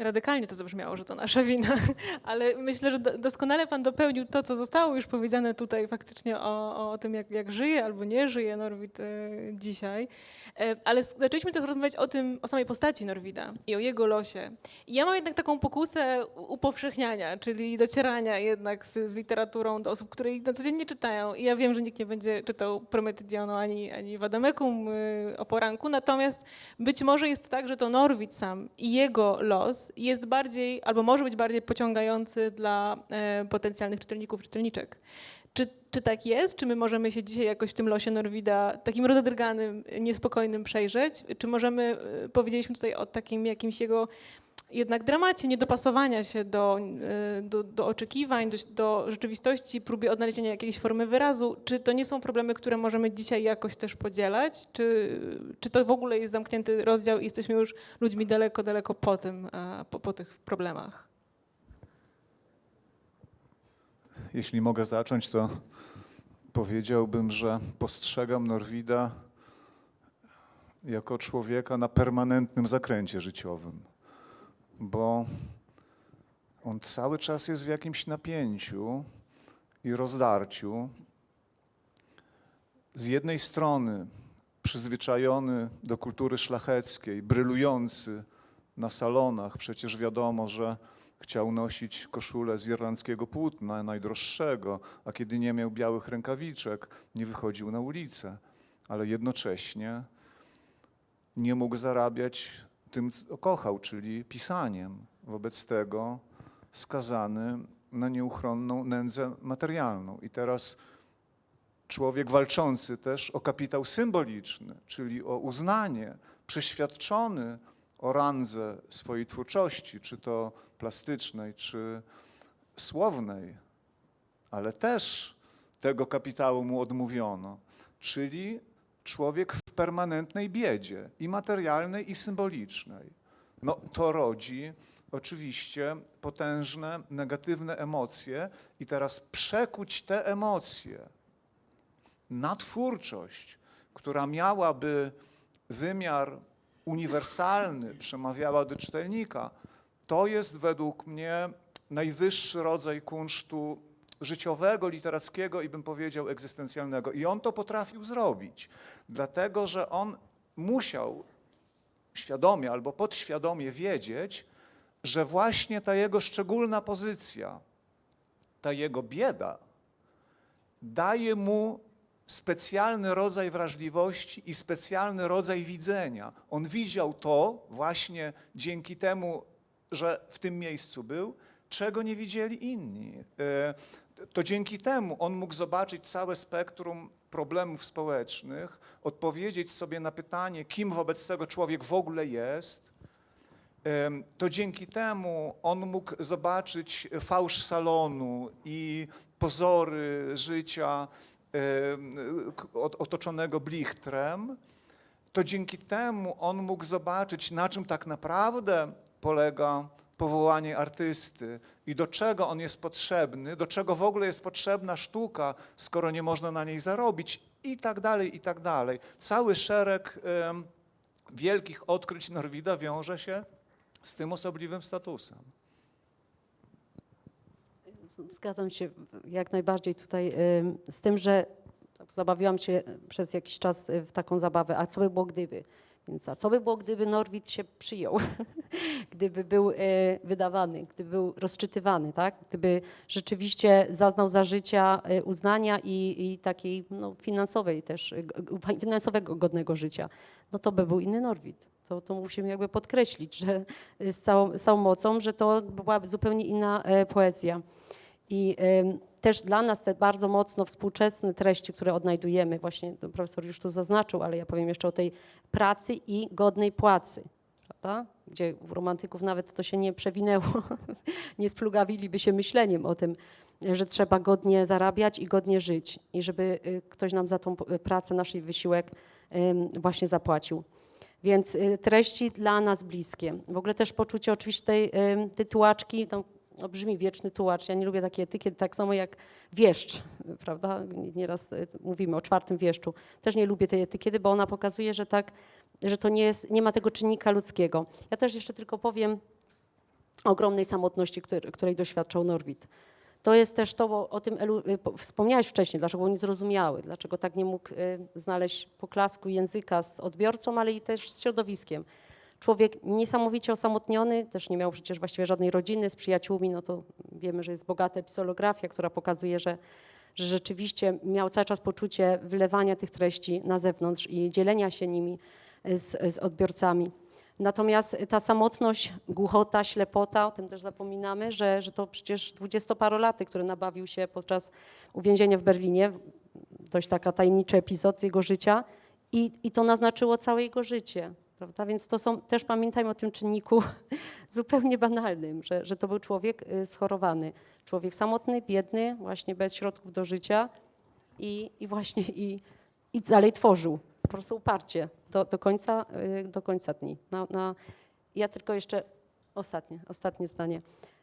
Radykalnie to zabrzmiało, że to nasza wina, ale myślę, że do, doskonale pan dopełnił to, co zostało już powiedziane tutaj faktycznie o, o tym, jak, jak żyje albo nie żyje Norwid e, dzisiaj. E, ale zaczęliśmy trochę rozmawiać o tym, o samej postaci Norwida i o jego losie. I ja mam jednak taką pokusę upowszechniania, czyli docierania jednak z, z literaturą do osób, które na co dzień nie czytają. I ja wiem, że nikt nie będzie czytał Prometydionu ani, ani Wadamekum y, o poranku, natomiast być może jest tak, że to Norwid sam i jego los jest bardziej, albo może być bardziej pociągający dla e, potencjalnych czytelników, czytelniczek. Czy, czy tak jest? Czy my możemy się dzisiaj jakoś w tym losie Norwida takim rozedrganym, niespokojnym przejrzeć? Czy możemy, e, powiedzieliśmy tutaj o takim jakimś jego jednak dramacie niedopasowania się do, e, do, do oczekiwań, do, do rzeczywistości, próbie odnalezienia jakiejś formy wyrazu. Czy to nie są problemy, które możemy dzisiaj jakoś też podzielać? Czy, czy to w ogóle jest zamknięty rozdział i jesteśmy już ludźmi daleko, daleko po tym, e, po, po tych problemach? Jeśli mogę zacząć, to powiedziałbym, że postrzegam Norwida jako człowieka na permanentnym zakręcie życiowym, bo on cały czas jest w jakimś napięciu i rozdarciu. Z jednej strony przyzwyczajony do kultury szlacheckiej, brylujący na salonach, przecież wiadomo, że chciał nosić koszulę z irlandzkiego płótna, najdroższego, a kiedy nie miał białych rękawiczek, nie wychodził na ulicę, ale jednocześnie nie mógł zarabiać tym, kochał, czyli pisaniem. Wobec tego skazany na nieuchronną nędzę materialną. I teraz człowiek walczący też o kapitał symboliczny, czyli o uznanie, przeświadczony o randze swojej twórczości, czy to plastycznej, czy słownej, ale też tego kapitału mu odmówiono, czyli człowiek w permanentnej biedzie i materialnej, i symbolicznej. No to rodzi oczywiście potężne, negatywne emocje i teraz przekuć te emocje na twórczość, która miałaby wymiar uniwersalny, przemawiała do czytelnika, to jest według mnie najwyższy rodzaj kunsztu życiowego, literackiego i bym powiedział egzystencjalnego. I on to potrafił zrobić, dlatego że on musiał świadomie albo podświadomie wiedzieć, że właśnie ta jego szczególna pozycja, ta jego bieda daje mu specjalny rodzaj wrażliwości i specjalny rodzaj widzenia. On widział to właśnie dzięki temu, że w tym miejscu był, czego nie widzieli inni. To dzięki temu on mógł zobaczyć całe spektrum problemów społecznych, odpowiedzieć sobie na pytanie, kim wobec tego człowiek w ogóle jest. To dzięki temu on mógł zobaczyć fałsz salonu i pozory życia otoczonego blichtrem. To dzięki temu on mógł zobaczyć, na czym tak naprawdę polega powołanie artysty i do czego on jest potrzebny, do czego w ogóle jest potrzebna sztuka, skoro nie można na niej zarobić i tak dalej, i tak dalej. Cały szereg em, wielkich odkryć Norwida wiąże się z tym osobliwym statusem. Zgadzam się jak najbardziej tutaj ym, z tym, że zabawiłam się przez jakiś czas y, w taką zabawę, a co by było gdyby? Więc a co by było, gdyby Norwid się przyjął? gdyby był y, wydawany, gdyby był rozczytywany, tak? Gdyby rzeczywiście zaznał za życia y, uznania i, i takiej no, finansowej też, y, finansowego godnego życia, no to by był inny Norwid. To, to musimy jakby podkreślić, że y, z całą, z całą mocą, że to byłaby zupełnie inna e, poezja. I ym, też dla nas te bardzo mocno współczesne treści, które odnajdujemy, właśnie profesor już tu zaznaczył, ale ja powiem jeszcze o tej pracy i godnej płacy, prawda? Gdzie u romantyków nawet to się nie przewinęło, nie splugawiliby się myśleniem o tym, że trzeba godnie zarabiać i godnie żyć i żeby y, ktoś nam za tą p- pracę, nasz wysiłek właśnie zapłacił. Więc y, treści dla nas bliskie. W ogóle też poczucie oczywiście tej tytułaczki, tam no brzmi wieczny tułacz. Ja nie lubię takiej etykiety, tak samo jak wieszcz, prawda? Nieraz y, mówimy o czwartym wieszczu. Też nie lubię tej etykiety, bo ona pokazuje, że tak, że to nie jest, nie ma tego czynnika ludzkiego. Ja też jeszcze tylko powiem o ogromnej samotności, której, doświadczał Norwid. To jest też to, bo o tym Elu, po- wspomniałeś wcześniej, dlaczego był niezrozumiały, dlaczego tak nie mógł y, znaleźć poklasku języka z odbiorcą, ale i też z środowiskiem. Człowiek niesamowicie osamotniony, też nie miał przecież właściwie żadnej rodziny z przyjaciółmi, no to wiemy, że jest bogata episolografia, która pokazuje, że, że rzeczywiście miał cały czas poczucie wylewania tych treści na zewnątrz i dzielenia się nimi z, z odbiorcami. Natomiast ta samotność, głuchota, ślepota, o tym też zapominamy, że, że to przecież dwudziestoparolaty, który nabawił się podczas uwięzienia w Berlinie, dość taka tajemniczy epizod z jego życia i, i to naznaczyło całe jego życie. Prawda? Więc to są, też pamiętajmy o tym czynniku zupełnie banalnym, że, że to był człowiek y, schorowany, człowiek samotny, biedny, właśnie bez środków do życia i, i właśnie i, i dalej tworzył, po prostu uparcie do, do, końca, y, do końca dni. Na, na, ja tylko jeszcze ostatnie, ostatnie zdanie.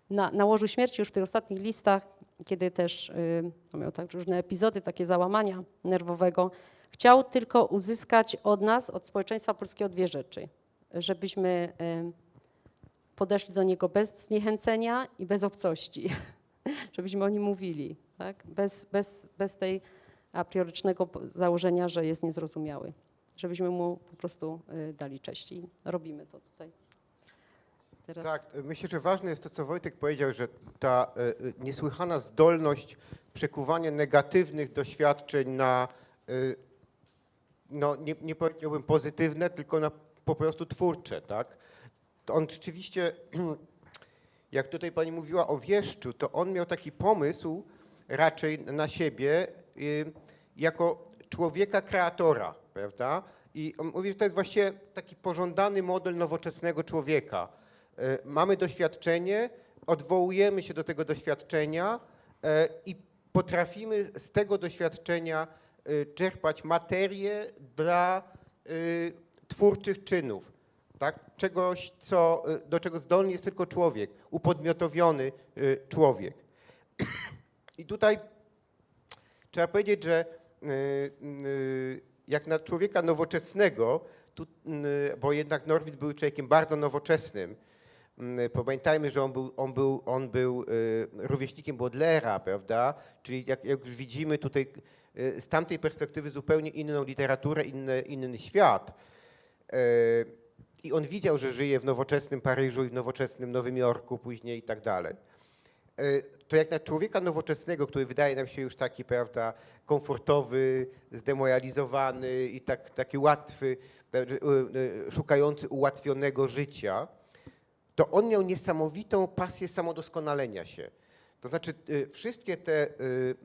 Na, na łożu śmierci już w tych ostatnich listach, kiedy też y, no miał tak różne epizody, takie załamania nerwowego, chciał tylko uzyskać od nas, od społeczeństwa polskiego dwie rzeczy. Żebyśmy y, podeszli do niego bez zniechęcenia i bez obcości. Żebyśmy o nim mówili, tak? bez, bez, bez tej a priorycznego założenia, że jest niezrozumiały. Żebyśmy mu po prostu y, dali cześć i robimy to tutaj. Teraz. Tak, myślę, że ważne jest to, co Wojtek powiedział, że ta e, e, niesłychana zdolność przekuwania negatywnych doświadczeń na, no nie, nie powiedziałbym pozytywne, tylko na po prostu twórcze, tak? To on rzeczywiście, jak tutaj pani mówiła o wieszczu, to on miał taki pomysł raczej na siebie, y, jako człowieka kreatora, prawda? I on mówi, że to jest właściwie taki pożądany model nowoczesnego człowieka. E, Mamy doświadczenie, odwołujemy się do tego doświadczenia e, i potrafimy z tego doświadczenia czerpać materię dla e, twórczych czynów. Tak? Czegoś, co, e, do czego zdolny jest tylko człowiek, upodmiotowiony człowiek. I tutaj trzeba powiedzieć, że y, y, jak na człowieka nowoczesnego, tu, y, bo jednak Norwid był człowiekiem bardzo nowoczesnym. Y, Pamiętajmy, że on był, on był, on był y, rówieśnikiem Baudelaire, prawda? Czyli jak, jak już widzimy tutaj y, z tamtej perspektywy zupełnie inną literaturę, inny, inny świat. Y, I on widział, że żyje w nowoczesnym Paryżu i w nowoczesnym Nowym Jorku później i tak dalej. To jak na człowieka nowoczesnego, który wydaje nam się już taki, prawda, komfortowy, zdemoralizowany i tak, taki łatwy, szukający ułatwionego życia, to on miał niesamowitą pasję samodoskonalenia się. To znaczy y, wszystkie te y,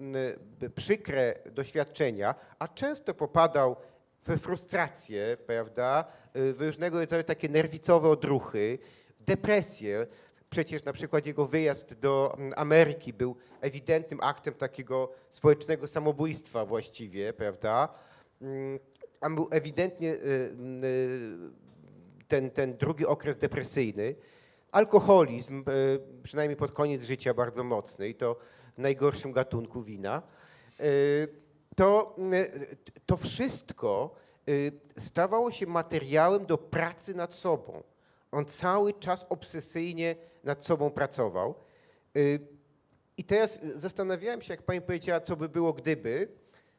y, przykre doświadczenia, a często popadał we frustrację, prawda, w różnego rodzaju takie nerwicowe odruchy, depresję. Przecież na przykład jego wyjazd do mm, Ameryki był ewidentnym aktem takiego społecznego samobójstwa właściwie, prawda. Mm, On był ewidentnie ten, ten drugi okres depresyjny. Alkoholizm, e, przynajmniej pod koniec życia bardzo mocny i to w najgorszym gatunku wina. E, To, e, to wszystko stawało się materiałem do pracy nad sobą. On cały czas obsesyjnie nad sobą pracował. I teraz zastanawiałem się, jak pani powiedziała, co by było gdyby,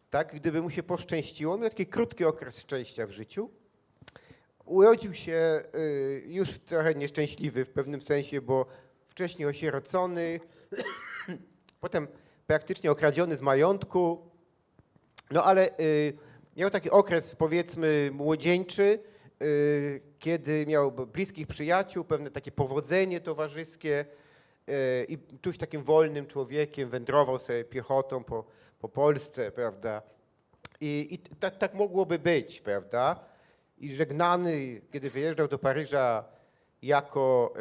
tak, gdyby mu się poszczęściło. Miał taki krótki okres szczęścia w życiu. Urodził się y, już trochę nieszczęśliwy w pewnym sensie, bo wcześniej osierocony, potem praktycznie okradziony z majątku. No ale y, miał taki okres, powiedzmy, młodzieńczy, y, kiedy miał bliskich przyjaciół, pewne takie powodzenie towarzyskie i czuł się takim wolnym człowiekiem, wędrował sobie piechotą po, po Polsce, prawda? I, i tak, tak mogłoby być, prawda? I żegnany, kiedy wyjeżdżał do Paryża jako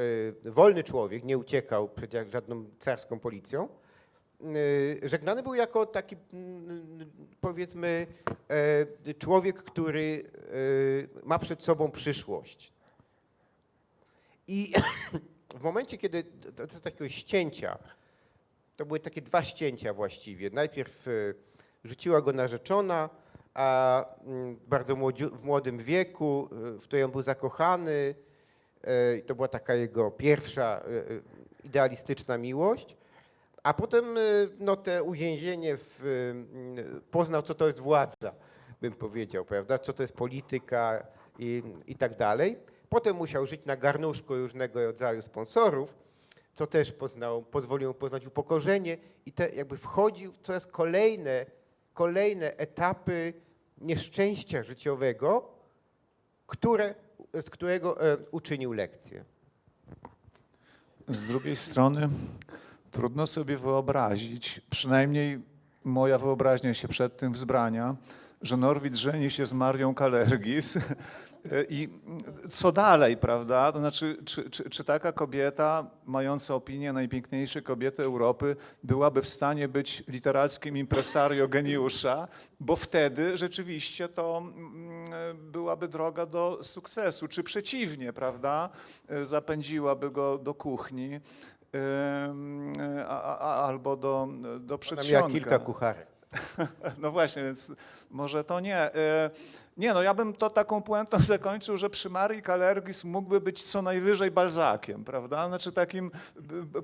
y, wolny człowiek, nie uciekał przed żadną carską policją, y, żegnany był jako taki, powiedzmy, e, człowiek, który ma przed sobą przyszłość. I w momencie, kiedy do, do takiego ścięcia, to były takie dwa ścięcia właściwie. Najpierw rzuciła go narzeczona, a mm, bardzo młodziu, w młodym wieku, y, w której on był zakochany. y, i To była taka jego pierwsza y, idealistyczna miłość. A potem no, te uwięzienie w, poznał, co to jest władza, bym powiedział, prawda? Co to jest polityka i, i tak dalej. Potem musiał żyć na garnuszku różnego rodzaju sponsorów, co też poznał, pozwoliło mu poznać upokorzenie i te, jakby wchodził w coraz kolejne, kolejne etapy nieszczęścia życiowego, które, z którego e, uczynił lekcję. Z drugiej strony trudno sobie wyobrazić, przynajmniej moja wyobraźnia się przed tym wzbrania, że Norwid żeni się z Marią Kalergis i co dalej, prawda? To znaczy, czy, czy, czy taka kobieta, mająca opinię najpiękniejszej kobiety Europy, byłaby w stanie być literackim impresario geniusza, bo wtedy rzeczywiście to mm, byłaby droga do sukcesu, czy przeciwnie, prawda? Zapędziłaby go do kuchni. ym, A, a, albo do, do Ona miała przedsionka. kilka kucharek. No właśnie, więc może to nie. Nie, no ja bym to taką puentą zakończył, że przy Marii Kalergis mógłby być co najwyżej Balzakiem, prawda? Znaczy takim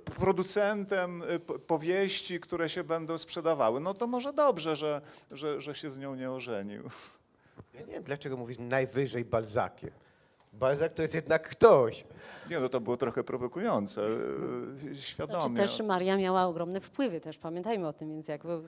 producentem y, powieści, które się będą sprzedawały. No to może dobrze, że, że, że się z nią nie ożenił. Ja nie wiem, dlaczego mówisz najwyżej Balzakiem. Balzak to jest jednak ktoś. Nie, no to było trochę prowokujące, y, Znaczy świadomie. też Maria miała ogromne wpływy, też pamiętajmy o tym, więc jakby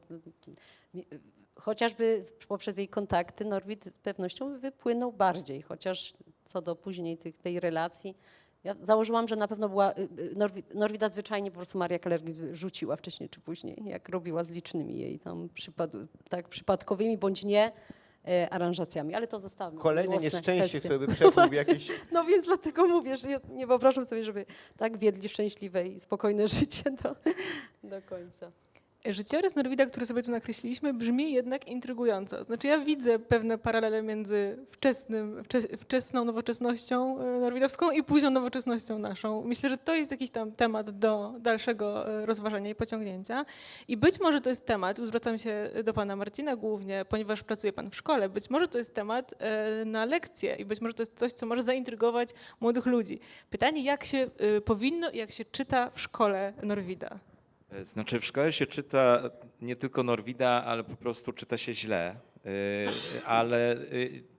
chociażby poprzez jej kontakty Norwid z pewnością wypłynął bardziej, chociaż co do później tych, tej relacji Ja założyłam, że na pewno była, y, y, Norwi, Norwida zwyczajnie po prostu Maria Keller rzuciła wcześniej czy później, jak robiła z licznymi jej tam przypad, tak, przypadkowymi bądź nie e, aranżacjami, ale to zostawmy. Kolejne nieszczęście, które by Właśnie. jakieś... No więc dlatego mówię, że ja nie wyobrażam sobie, żeby tak wiedli szczęśliwe i spokojne życie do, do końca. Życiorys Norwida, który sobie tu nakreśliliśmy, brzmi jednak intrygująco. Znaczy ja widzę pewne paralele między wczesnym, wcze, wczesną nowoczesnością e, norwidowską i późną nowoczesnością naszą. Myślę, że to jest jakiś tam temat do dalszego e, rozważania i pociągnięcia. I być może to jest temat, zwracam się do pana Marcina głównie, ponieważ pracuje pan w szkole, być może to jest temat e, na lekcję i być może to jest coś, co może zaintrygować młodych ludzi. Pytanie, jak się powinno i jak się czyta w szkole Norwida? E, Znaczy w szkole się czyta nie tylko Norwida, ale po prostu czyta się źle. E, Ale e,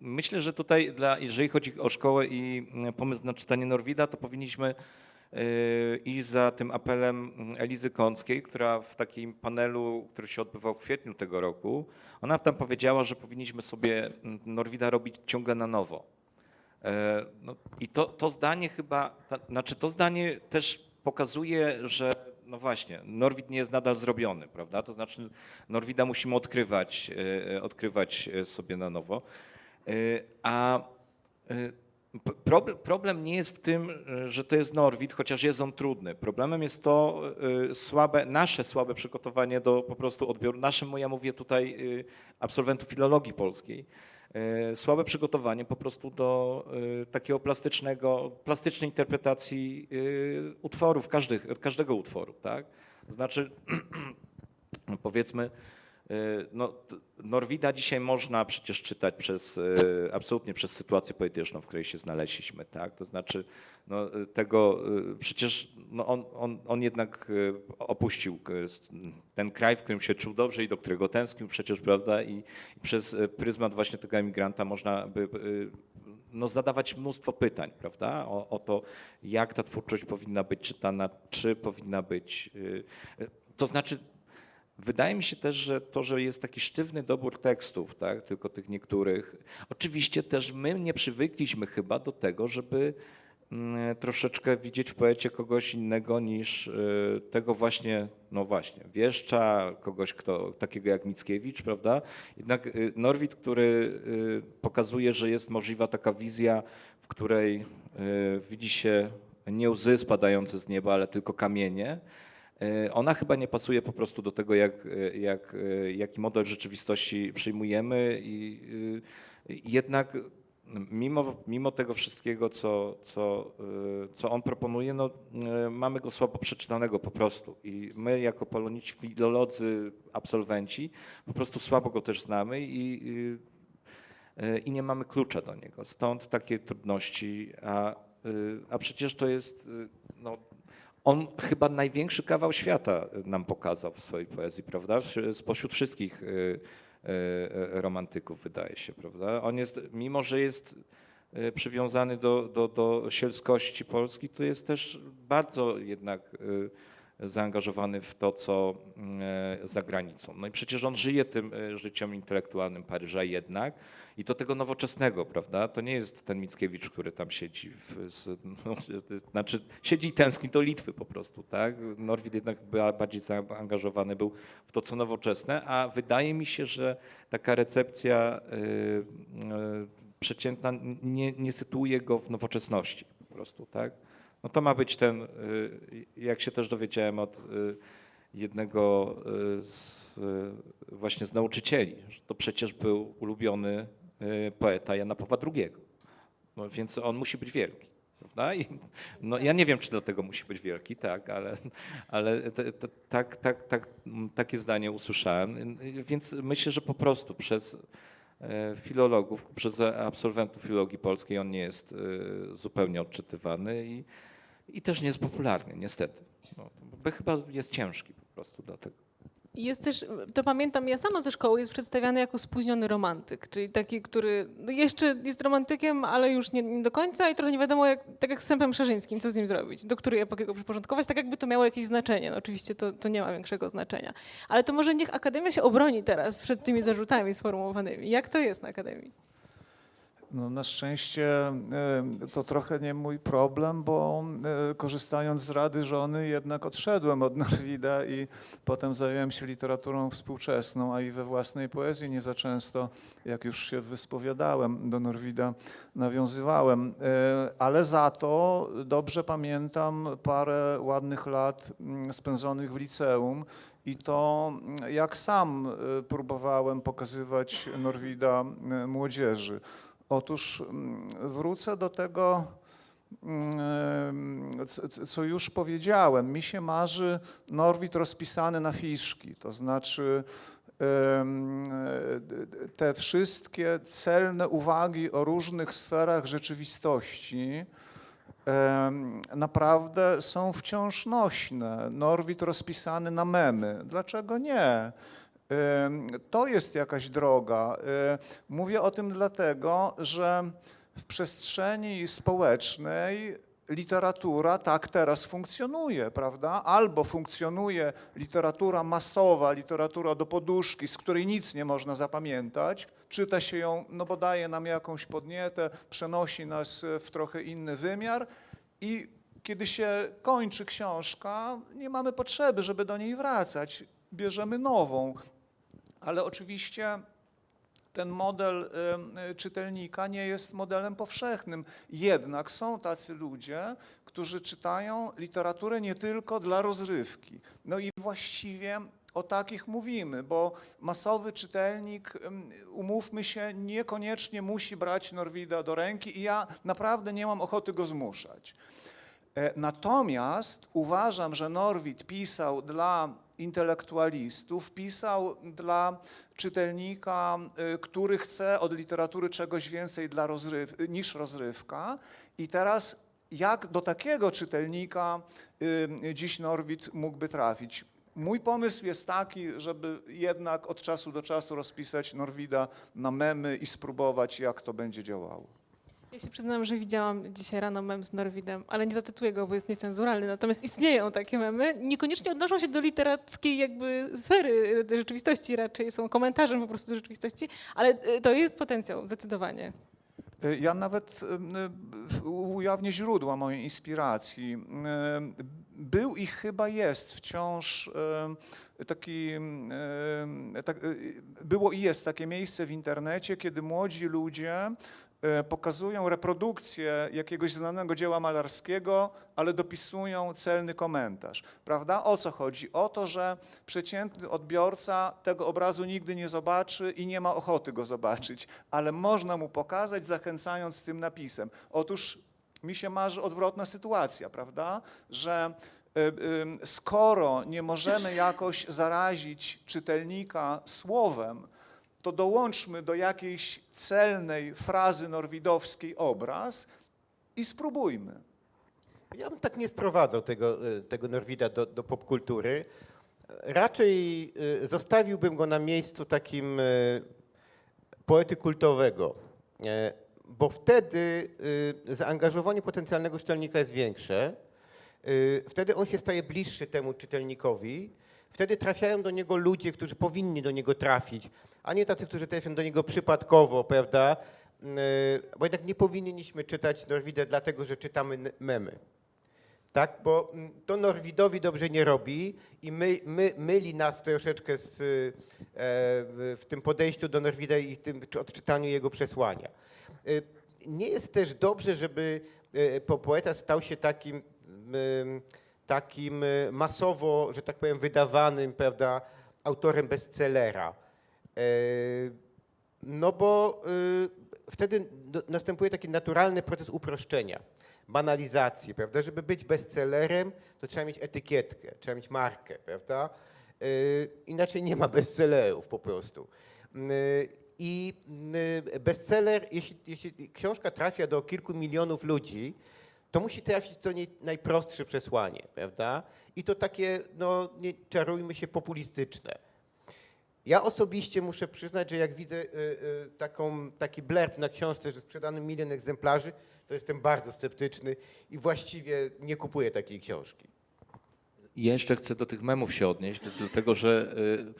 myślę, że tutaj, dla, jeżeli chodzi o szkołę i mm, pomysł na czytanie Norwida, to powinniśmy iść za tym apelem mm, Elizy Kąckiej, która w takim panelu, który się odbywał w kwietniu tego roku, ona tam powiedziała, że powinniśmy sobie mm, Norwida robić ciągle na nowo. No, I to, to zdanie chyba, znaczy to zdanie też pokazuje, że no właśnie, Norwid nie jest nadal zrobiony, prawda? To znaczy Norwida musimy odkrywać, e, odkrywać e, sobie na nowo. E, A e, problem, nie jest w tym, e, że to jest Norwid, chociaż jest on trudny. Problemem jest to e, słabe, nasze słabe przygotowanie do po prostu odbioru, naszym, ja mówię tutaj e, absolwentów filologii polskiej, e, słabe przygotowanie po prostu do e, takiego plastycznego, plastycznej interpretacji e, utworów, każdych, każdego utworu, tak? To znaczy, powiedzmy, e, no, t- Norwida dzisiaj można przecież czytać przez, e, absolutnie przez sytuację polityczną, w której się znaleźliśmy, tak? To znaczy, no, e, tego, e, przecież no, on, on, on jednak e, opuścił e, ten kraj, w którym się czuł dobrze i do którego tęsknił przecież, prawda? I, przez e, pryzmat właśnie tego emigranta można by e, no, zadawać mnóstwo pytań, prawda? O, o to, jak ta twórczość powinna być czytana, czy powinna być. e, e, To znaczy, Wydaje mi się też, że to, że jest taki sztywny dobór tekstów, tak, tylko tych niektórych. Oczywiście też my nie przywykliśmy chyba do tego, żeby mm, troszeczkę widzieć w poecie kogoś innego niż y, tego właśnie, no właśnie, wieszcza, kogoś kto, takiego jak Mickiewicz, prawda? Jednak y, Norwid, który y, pokazuje, że jest możliwa taka wizja, w której widzi się nie łzy spadające z nieba, ale tylko kamienie, Ona chyba nie pasuje po prostu do tego, jak, e, jak, e, jaki model rzeczywistości przyjmujemy i jednak mimo, mimo tego wszystkiego, co, co, co on proponuje, no, mamy go słabo przeczytanego po prostu i my jako polonici filolodzy, absolwenci po prostu słabo go też znamy i, i nie mamy klucza do niego. Stąd takie trudności, a, a przecież to jest no, on chyba największy kawał świata nam pokazał w swojej poezji, prawda? Spośród wszystkich y, y, y, romantyków, wydaje się, prawda? On jest, mimo że jest przywiązany do, do, do sielskości Polski, to jest też bardzo jednak zaangażowany w to, co y, za granicą. No i przecież on żyje tym y, życiem intelektualnym Paryża jednak i to tego nowoczesnego, prawda? To nie jest ten Mickiewicz, który tam siedzi, w, z, no, znaczy siedzi i tęskni do Litwy po prostu, tak? Norwid jednak ba- bardziej zaangażowany był w to, co nowoczesne, a wydaje mi się, że taka recepcja y, y, przeciętna nie, nie sytuuje go w nowoczesności po prostu, tak? No to ma być ten, y, jak się też dowiedziałem od y, jednego y, z, właśnie z nauczycieli, że to przecież był ulubiony poeta Jana Pawła II. No, więc on musi być wielki. I, no, ja nie wiem, czy dlatego musi być wielki, tak, ale, ale te, te, tak, tak, tak, takie zdanie usłyszałem. Więc myślę, że po prostu przez filologów, przez absolwentów filologii polskiej on nie jest zupełnie odczytywany i, i też nie jest popularny, niestety. No, bo chyba jest ciężki po prostu dlatego. Jest też, to pamiętam, ja sama ze szkoły jest przedstawiany jako spóźniony romantyk, czyli taki, który no jeszcze jest romantykiem, ale już nie, nie do końca i trochę nie wiadomo, jak, tak jak z Sępem Szerzyńskim, co z nim zrobić, do której epoki go przyporządkować, tak jakby to miało jakieś znaczenie. No oczywiście to, to nie ma większego znaczenia. Ale to może niech Akademia się obroni teraz przed tymi zarzutami sformułowanymi. Jak to jest na Akademii? No, na szczęście e, to trochę nie mój problem, bo e, korzystając z rady żony jednak odszedłem od Norwida i potem zająłem się literaturą współczesną, a i we własnej poezji nie za często, jak już się wyspowiadałem, do Norwida nawiązywałem. E, Ale za to dobrze pamiętam parę ładnych lat mm, spędzonych w liceum i to mm, jak sam próbowałem pokazywać Norwida młodzieży. Otóż mm, wrócę do tego, mm, co już powiedziałem. Mi się marzy Norwid rozpisany na fiszki, to znaczy te wszystkie celne uwagi o różnych sferach rzeczywistości naprawdę są wciąż nośne. Norwid rozpisany na memy. Dlaczego nie? To jest jakaś droga. Mówię o tym dlatego, że w przestrzeni społecznej literatura tak teraz funkcjonuje, prawda? Albo funkcjonuje literatura masowa, literatura do poduszki, z której nic nie można zapamiętać, czyta się ją, no bo daje nam jakąś podnietę, przenosi nas w trochę inny wymiar i kiedy się kończy książka, nie mamy potrzeby, żeby do niej wracać. Bierzemy nową, ale oczywiście ten model czytelnika nie jest modelem powszechnym. Jednak są tacy ludzie, którzy czytają literaturę nie tylko dla rozrywki. No i właściwie o takich mówimy, bo masowy czytelnik, umówmy się, niekoniecznie musi brać Norwida do ręki i ja naprawdę nie mam ochoty go zmuszać. E, Natomiast uważam, że Norwid pisał dla intelektualistów, pisał dla czytelnika, y, który chce od literatury czegoś więcej dla rozryw, niż rozrywka. I teraz jak do takiego czytelnika dziś Norwid mógłby trafić? Mój pomysł jest taki, żeby jednak od czasu do czasu rozpisać Norwida na memy i spróbować, jak to będzie działało. Ja się przyznam, że widziałam dzisiaj rano mem z Norwidem, ale nie zatytuję go, bo jest niecenzuralny. Natomiast istnieją takie memy. Niekoniecznie odnoszą się do literackiej jakby sfery e, rzeczywistości, raczej są komentarzem po prostu rzeczywistości, ale e, to jest potencjał, zdecydowanie. Y, Ja nawet y, ujawnię źródła mojej inspiracji. Był i chyba jest wciąż taki, tak, było i jest takie miejsce w internecie, kiedy młodzi ludzie pokazują reprodukcję jakiegoś znanego dzieła malarskiego, ale dopisują celny komentarz. Prawda? O co chodzi? O to, że przeciętny odbiorca tego obrazu nigdy nie zobaczy i nie ma ochoty go zobaczyć, ale można mu pokazać, zachęcając tym napisem. Otóż mi się marzy odwrotna sytuacja, prawda? Że y, y, skoro nie możemy jakoś zarazić czytelnika słowem, to dołączmy do jakiejś celnej frazy norwidowskiej obraz i spróbujmy. Ja bym tak nie sprowadzał tego, y, tego Norwida do, do popkultury. Raczej y, zostawiłbym go na miejscu takim y, poety kultowego, e, bo wtedy zaangażowanie potencjalnego czytelnika jest większe. Wtedy on się staje bliższy temu czytelnikowi. Wtedy trafiają do niego ludzie, którzy powinni do niego trafić, a nie tacy, którzy trafiają do niego przypadkowo, prawda? Y, Bo jednak nie powinniśmy czytać Norwida dlatego, że czytamy memy. Tak, bo mm, to Norwidowi dobrze nie robi i my, my, myli nas troszeczkę z, e, w, tym podejściu do Norwida i w tym czy odczytaniu jego przesłania. Y, Nie jest też dobrze, żeby po- poeta stał się takim, ym, takim masowo, że tak powiem, wydawanym, prawda, autorem bestsellera. Y, No bo y, wtedy następuje taki naturalny proces uproszczenia, banalizacji, prawda? Żeby być bestsellerem, to trzeba mieć etykietkę, trzeba mieć markę, prawda? Y, Inaczej nie ma bestsellerów po prostu. I bestseller, jeśli, jeśli książka trafia do kilku milionów ludzi, to musi trafić do niej najprostsze przesłanie, prawda? I to takie, no nie czarujmy się, populistyczne. Ja osobiście muszę przyznać, że jak widzę y, y, taką, taki blurb na książce, że sprzedano milion egzemplarzy, to jestem bardzo sceptyczny i właściwie nie kupuję takiej książki. Jeszcze chcę do tych memów się odnieść, dlatego że E,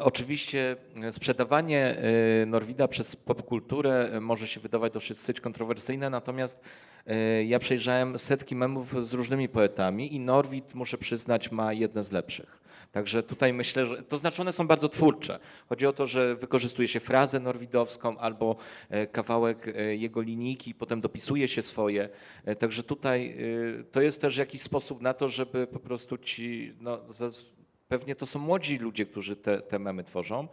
Oczywiście e, sprzedawanie e, Norwida przez popkulturę e, może się wydawać dosyć kontrowersyjne, natomiast e, ja przejrzałem setki memów z różnymi poetami i Norwid, muszę przyznać, ma jedne z lepszych. Także tutaj myślę, że to znaczy one są bardzo twórcze. Chodzi o to, że wykorzystuje się frazę norwidowską albo e, kawałek e, jego linijki, potem dopisuje się swoje. E, Także tutaj e, to jest też jakiś sposób na to, żeby po prostu ci, no, pewnie to są młodzi ludzie, którzy te, te memy tworzą,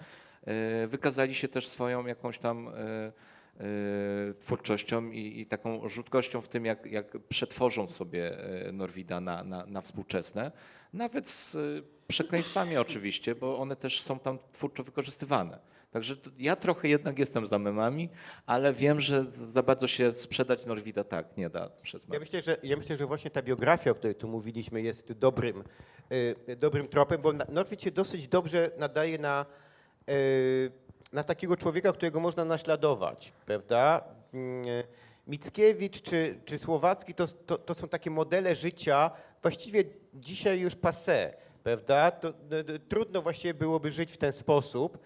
e, wykazali się też swoją jakąś tam e, e, twórczością i, i taką rzutkością w tym, jak, jak przetworzą sobie Norwida na, na, na współczesne, nawet z przekleństwami oczywiście, bo one też są tam twórczo wykorzystywane. Także ja trochę jednak jestem za memami, ale wiem, że za bardzo się sprzedać Norwida tak nie da przez Ja memy. myślę, że, ja myślę, że właśnie ta biografia, o której tu mówiliśmy, jest dobrym, dobrym tropem, bo Norwid się dosyć dobrze nadaje na, y, na takiego człowieka, którego można naśladować, prawda? Mm, Mickiewicz czy, czy Słowacki to, to, to są takie modele życia, właściwie dzisiaj już passé, prawda? To, y, y, trudno właściwie byłoby żyć w ten sposób.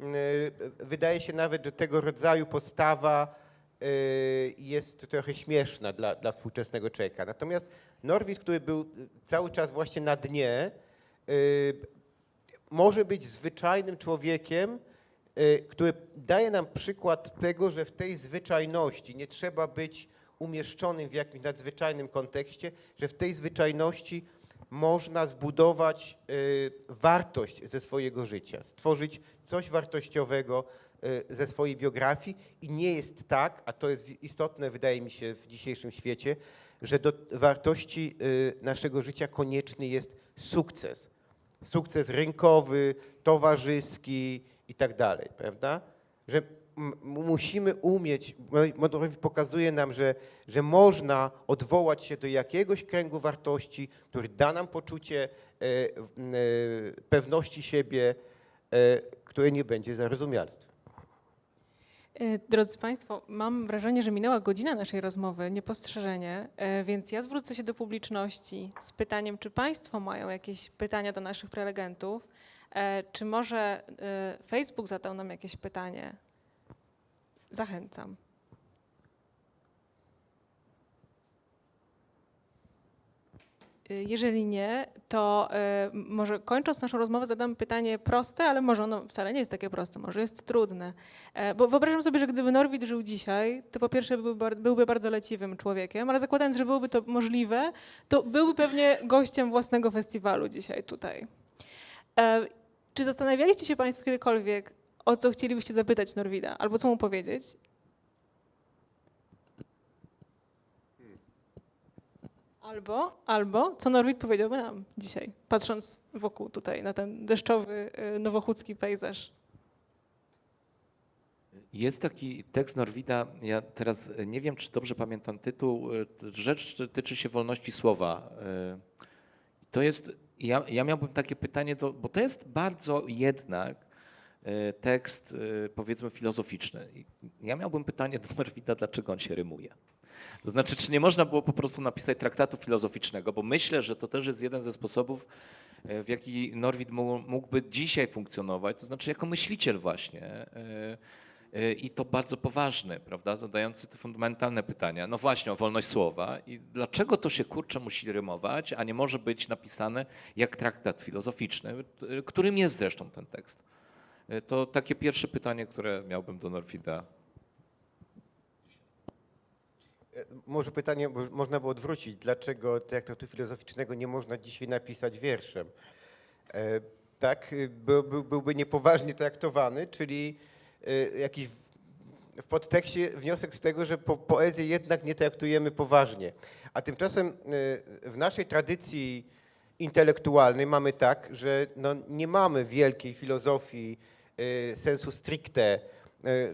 Y, Wydaje się nawet, że tego rodzaju postawa y, jest trochę śmieszna dla, dla współczesnego człowieka. Natomiast Norwid, który był y, cały czas właśnie na dnie, y, może być zwyczajnym człowiekiem, y, który daje nam przykład tego, że w tej zwyczajności nie trzeba być umieszczonym w jakimś nadzwyczajnym kontekście, że w tej zwyczajności można zbudować wartość ze swojego życia, stworzyć coś wartościowego ze swojej biografii. I nie jest tak, a to jest istotne wydaje mi się w dzisiejszym świecie, że do wartości y, naszego życia konieczny jest sukces. Sukces rynkowy, towarzyski i tak dalej, prawda? Że musimy umieć, Modrowi pokazuje nam, że, że można odwołać się do jakiegoś kręgu wartości, który da nam poczucie w- e, pewności siebie, które nie będzie zarozumialstwem. E, Drodzy Państwo, mam wrażenie, że minęła godzina naszej rozmowy, niepostrzeżenie, e, więc ja zwrócę się do publiczności z pytaniem, czy Państwo mają jakieś pytania do naszych prelegentów, E, czy może Facebook zadał nam jakieś pytanie? Zachęcam. Jeżeli nie, to m- może kończąc naszą rozmowę zadam pytanie proste, ale może ono wcale nie jest takie proste, może jest trudne. E, Bo wyobrażam sobie, że gdyby Norwid żył dzisiaj, to po pierwsze byłby bardzo leciwym człowiekiem, ale zakładając, że byłoby to możliwe, to byłby pewnie gościem własnego festiwalu dzisiaj tutaj. E, Czy zastanawialiście się Państwo kiedykolwiek, o co chcielibyście zapytać Norwida, albo co mu powiedzieć? Albo, albo co Norwid powiedziałby nam dzisiaj, patrząc wokół tutaj na ten deszczowy, e, nowochódzki pejzaż. Jest taki tekst Norwida, ja teraz nie wiem, czy dobrze pamiętam tytuł, e, rzecz tyczy się wolności słowa. To jest, ja, ja miałbym takie pytanie, do, bo to jest bardzo jednak tekst powiedzmy filozoficzny. Ja miałbym pytanie do Norwida, dlaczego on się rymuje. To znaczy, czy nie można było po prostu napisać traktatu filozoficznego, bo myślę, że to też jest jeden ze sposobów, e, w jaki Norwid mógł- mógłby dzisiaj funkcjonować, to znaczy jako myśliciel właśnie. e, e, I to bardzo poważny, prawda, zadający te fundamentalne pytania. No właśnie, o wolność słowa i dlaczego to się kurczę musi rymować, a nie może być napisane jak traktat filozoficzny, którym jest zresztą ten tekst. To takie pierwsze pytanie, które miałbym do Norwida. E, Może pytanie można było odwrócić, dlaczego traktatu filozoficznego nie można dzisiaj napisać wierszem? E, Tak, by, by, byłby niepoważnie traktowany, czyli jakiś w- podtekście wniosek z tego, że po, poezję jednak nie traktujemy poważnie. A tymczasem w naszej tradycji intelektualnej mamy tak, że no, nie mamy wielkiej filozofii sensu stricte,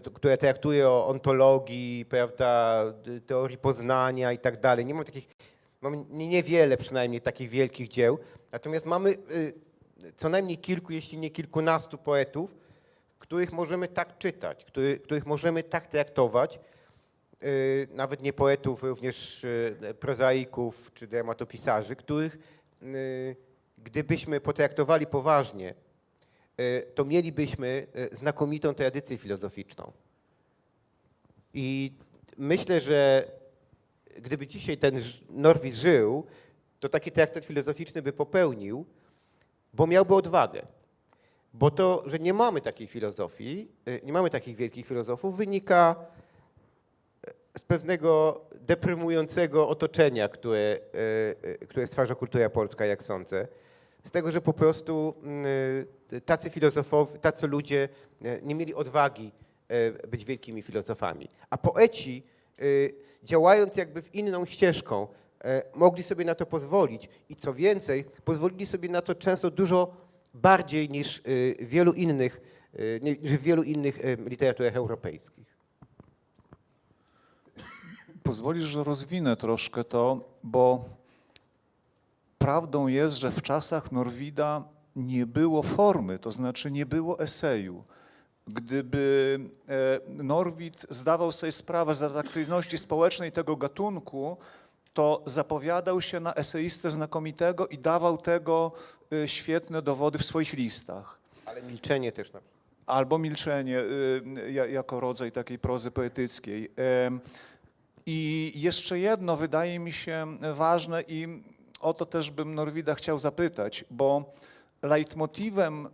to- która traktuje o ontologii, prawda, teorii poznania i tak dalej. Nie mamy takich, nie- niewiele przynajmniej takich wielkich dzieł. Natomiast mamy y, co najmniej kilku, jeśli nie kilkunastu poetów, których możemy tak czytać, który, których możemy tak traktować, y, nawet nie poetów, również prozaików czy dramatopisarzy, których gdybyśmy potraktowali poważnie, e, to mielibyśmy e, znakomitą tradycję filozoficzną. I myślę, że gdyby dzisiaj ten Norwid żył, to taki traktat filozoficzny by popełnił, bo miałby odwagę. Bo to, że nie mamy takiej filozofii, y, nie mamy takich wielkich filozofów, wynika z pewnego deprymującego otoczenia, które, y, y, które stwarza kultura polska, jak sądzę. Z tego, że po prostu y, tacy filozofowie, tacy ludzie y, nie mieli odwagi y, być wielkimi filozofami. A poeci, działając jakby w inną ścieżką, mogli sobie na to pozwolić i co więcej, pozwolili sobie na to często dużo bardziej niż wielu innych, niż w wielu innych literaturach europejskich. Pozwolisz, że rozwinę troszkę to, bo prawdą jest, że w czasach Norwida nie było formy, to znaczy nie było eseju. Gdyby e, Norwid zdawał sobie sprawę z atrakcyjności społecznej tego gatunku, to zapowiadał się na eseistę znakomitego i dawał tego e, świetne dowody w swoich listach. Ale milczenie też na przykład. Albo milczenie y, ja- jako rodzaj takiej prozy poetyckiej. I jeszcze jedno wydaje mi się ważne i o to też bym Norwida chciał zapytać, bo leitmotywem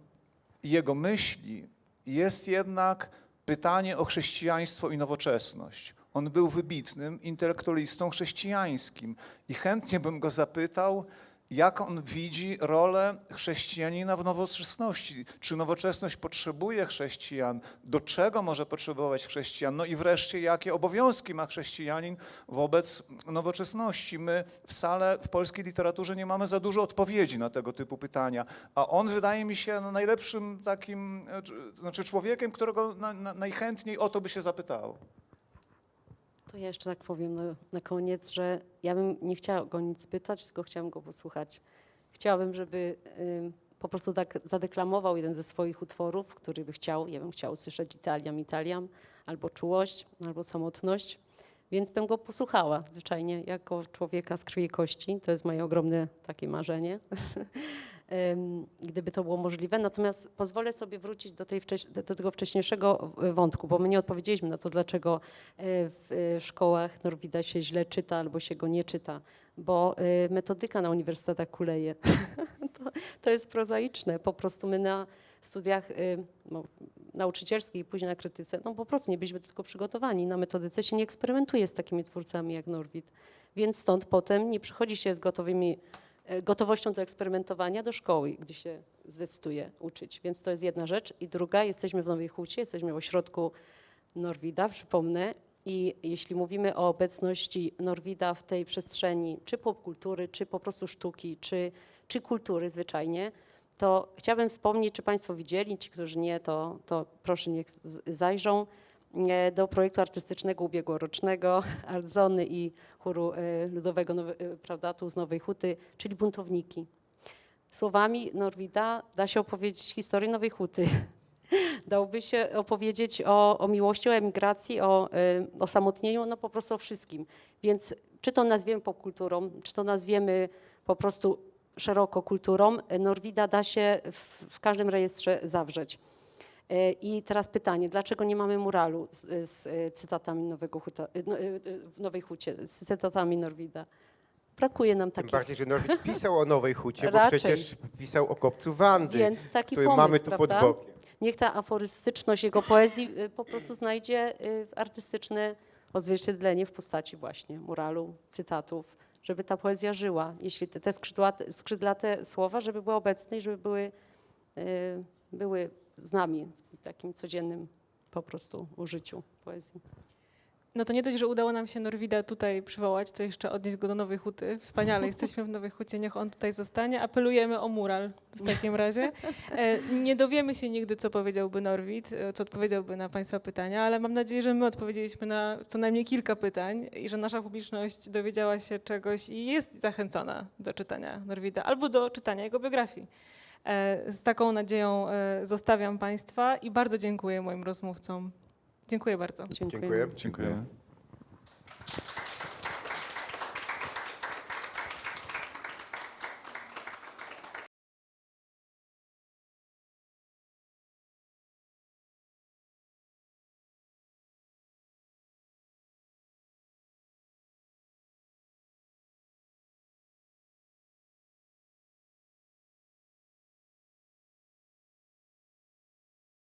jego myśli jest jednak pytanie o chrześcijaństwo i nowoczesność. On był wybitnym intelektualistą chrześcijańskim i chętnie bym go zapytał, jak on widzi rolę chrześcijanina w nowoczesności. Czy nowoczesność potrzebuje chrześcijan? Do czego może potrzebować chrześcijan? No i wreszcie, jakie obowiązki ma chrześcijanin wobec nowoczesności? My wcale w polskiej literaturze nie mamy za dużo odpowiedzi na tego typu pytania, a on wydaje mi się no, najlepszym takim, e, czy- znaczy człowiekiem, którego na, na, najchętniej o to by się zapytało. To ja jeszcze tak powiem na, koniec, że ja bym nie chciała go nic pytać, tylko chciałam go posłuchać. Chciałabym, żeby ym, po prostu tak zadeklamował jeden ze swoich utworów, który by chciał. Ja bym chciała usłyszeć Italiam, Italiam, albo Czułość, albo Samotność. Więc bym go posłuchała zwyczajnie jako człowieka z krwi i kości. To jest moje ogromne takie marzenie. Gdyby to było możliwe. Natomiast pozwolę sobie wrócić do, tej do tego wcześniejszego w- wątku, bo my nie odpowiedzieliśmy na to, dlaczego e, w e, szkołach Norwida się źle czyta albo się go nie czyta, bo e, metodyka na uniwersytetach kuleje. to, to jest prozaiczne. Po prostu my na studiach e, no, nauczycielskich i później na krytyce, no po prostu nie byliśmy tego przygotowani. Na metodyce się nie eksperymentuje z takimi twórcami jak Norwid. Więc stąd potem nie przychodzi się z gotowymi, e, gotowością do eksperymentowania do szkoły, gdzie się zdecyduje uczyć. Więc to jest jedna rzecz. I druga, jesteśmy w Nowej Hucie, jesteśmy w ośrodku Norwida, przypomnę. I jeśli mówimy o obecności Norwida w tej przestrzeni, czy popkultury, czy po prostu sztuki, czy, czy kultury zwyczajnie, to chciałabym wspomnieć, czy Państwo widzieli, ci, którzy nie, to, to proszę niech zajrzą e, do projektu artystycznego ubiegłorocznego Artzony i chóru e, ludowego nowe, e, prawda, tu z Nowej Huty, czyli Buntowniki. Słowami Norwida da się opowiedzieć historię Nowej Huty. Dałoby się opowiedzieć o, o miłości, o emigracji, o osamotnieniu, no po prostu o wszystkim. Więc czy to nazwiemy popkulturą, czy to nazwiemy po prostu szeroko kulturą, Norwida da się w, w każdym rejestrze zawrzeć. Y, I teraz pytanie, dlaczego nie mamy muralu z, z y, cytatami Nowego Huta, y, no, w Nowej Hucie, z cytatami Norwida? Brakuje nam Tym takich, bardziej, że Norwid pisał o Nowej Hucie, bo przecież pisał o kopcu Wandy, więc taki pomysł, mamy tu pod prawda? bokiem. Niech ta aforystyczność jego poezji po prostu znajdzie artystyczne odzwierciedlenie w postaci właśnie muralu, cytatów, żeby ta poezja żyła. Jeśli te, te skrzydłate, skrzydlate słowa, żeby były obecne i żeby były, były z nami w takim codziennym po prostu użyciu poezji. No to nie dość, że udało nam się Norwida tutaj przywołać, to jeszcze odnieść go do Nowej Huty. Wspaniale, jesteśmy w Nowej Hucie, niech on tutaj zostanie. Apelujemy o mural w takim razie. E, Nie dowiemy się nigdy, co powiedziałby Norwid, e, co odpowiedziałby na Państwa pytania, ale mam nadzieję, że my odpowiedzieliśmy na co najmniej kilka pytań i że nasza publiczność dowiedziała się czegoś i jest zachęcona do czytania Norwida albo do czytania jego biografii. E, z taką nadzieją e, zostawiam Państwa i bardzo dziękuję moim rozmówcom. Dziękuję bardzo. Dziękuję. Dziękuję. Dziękuję.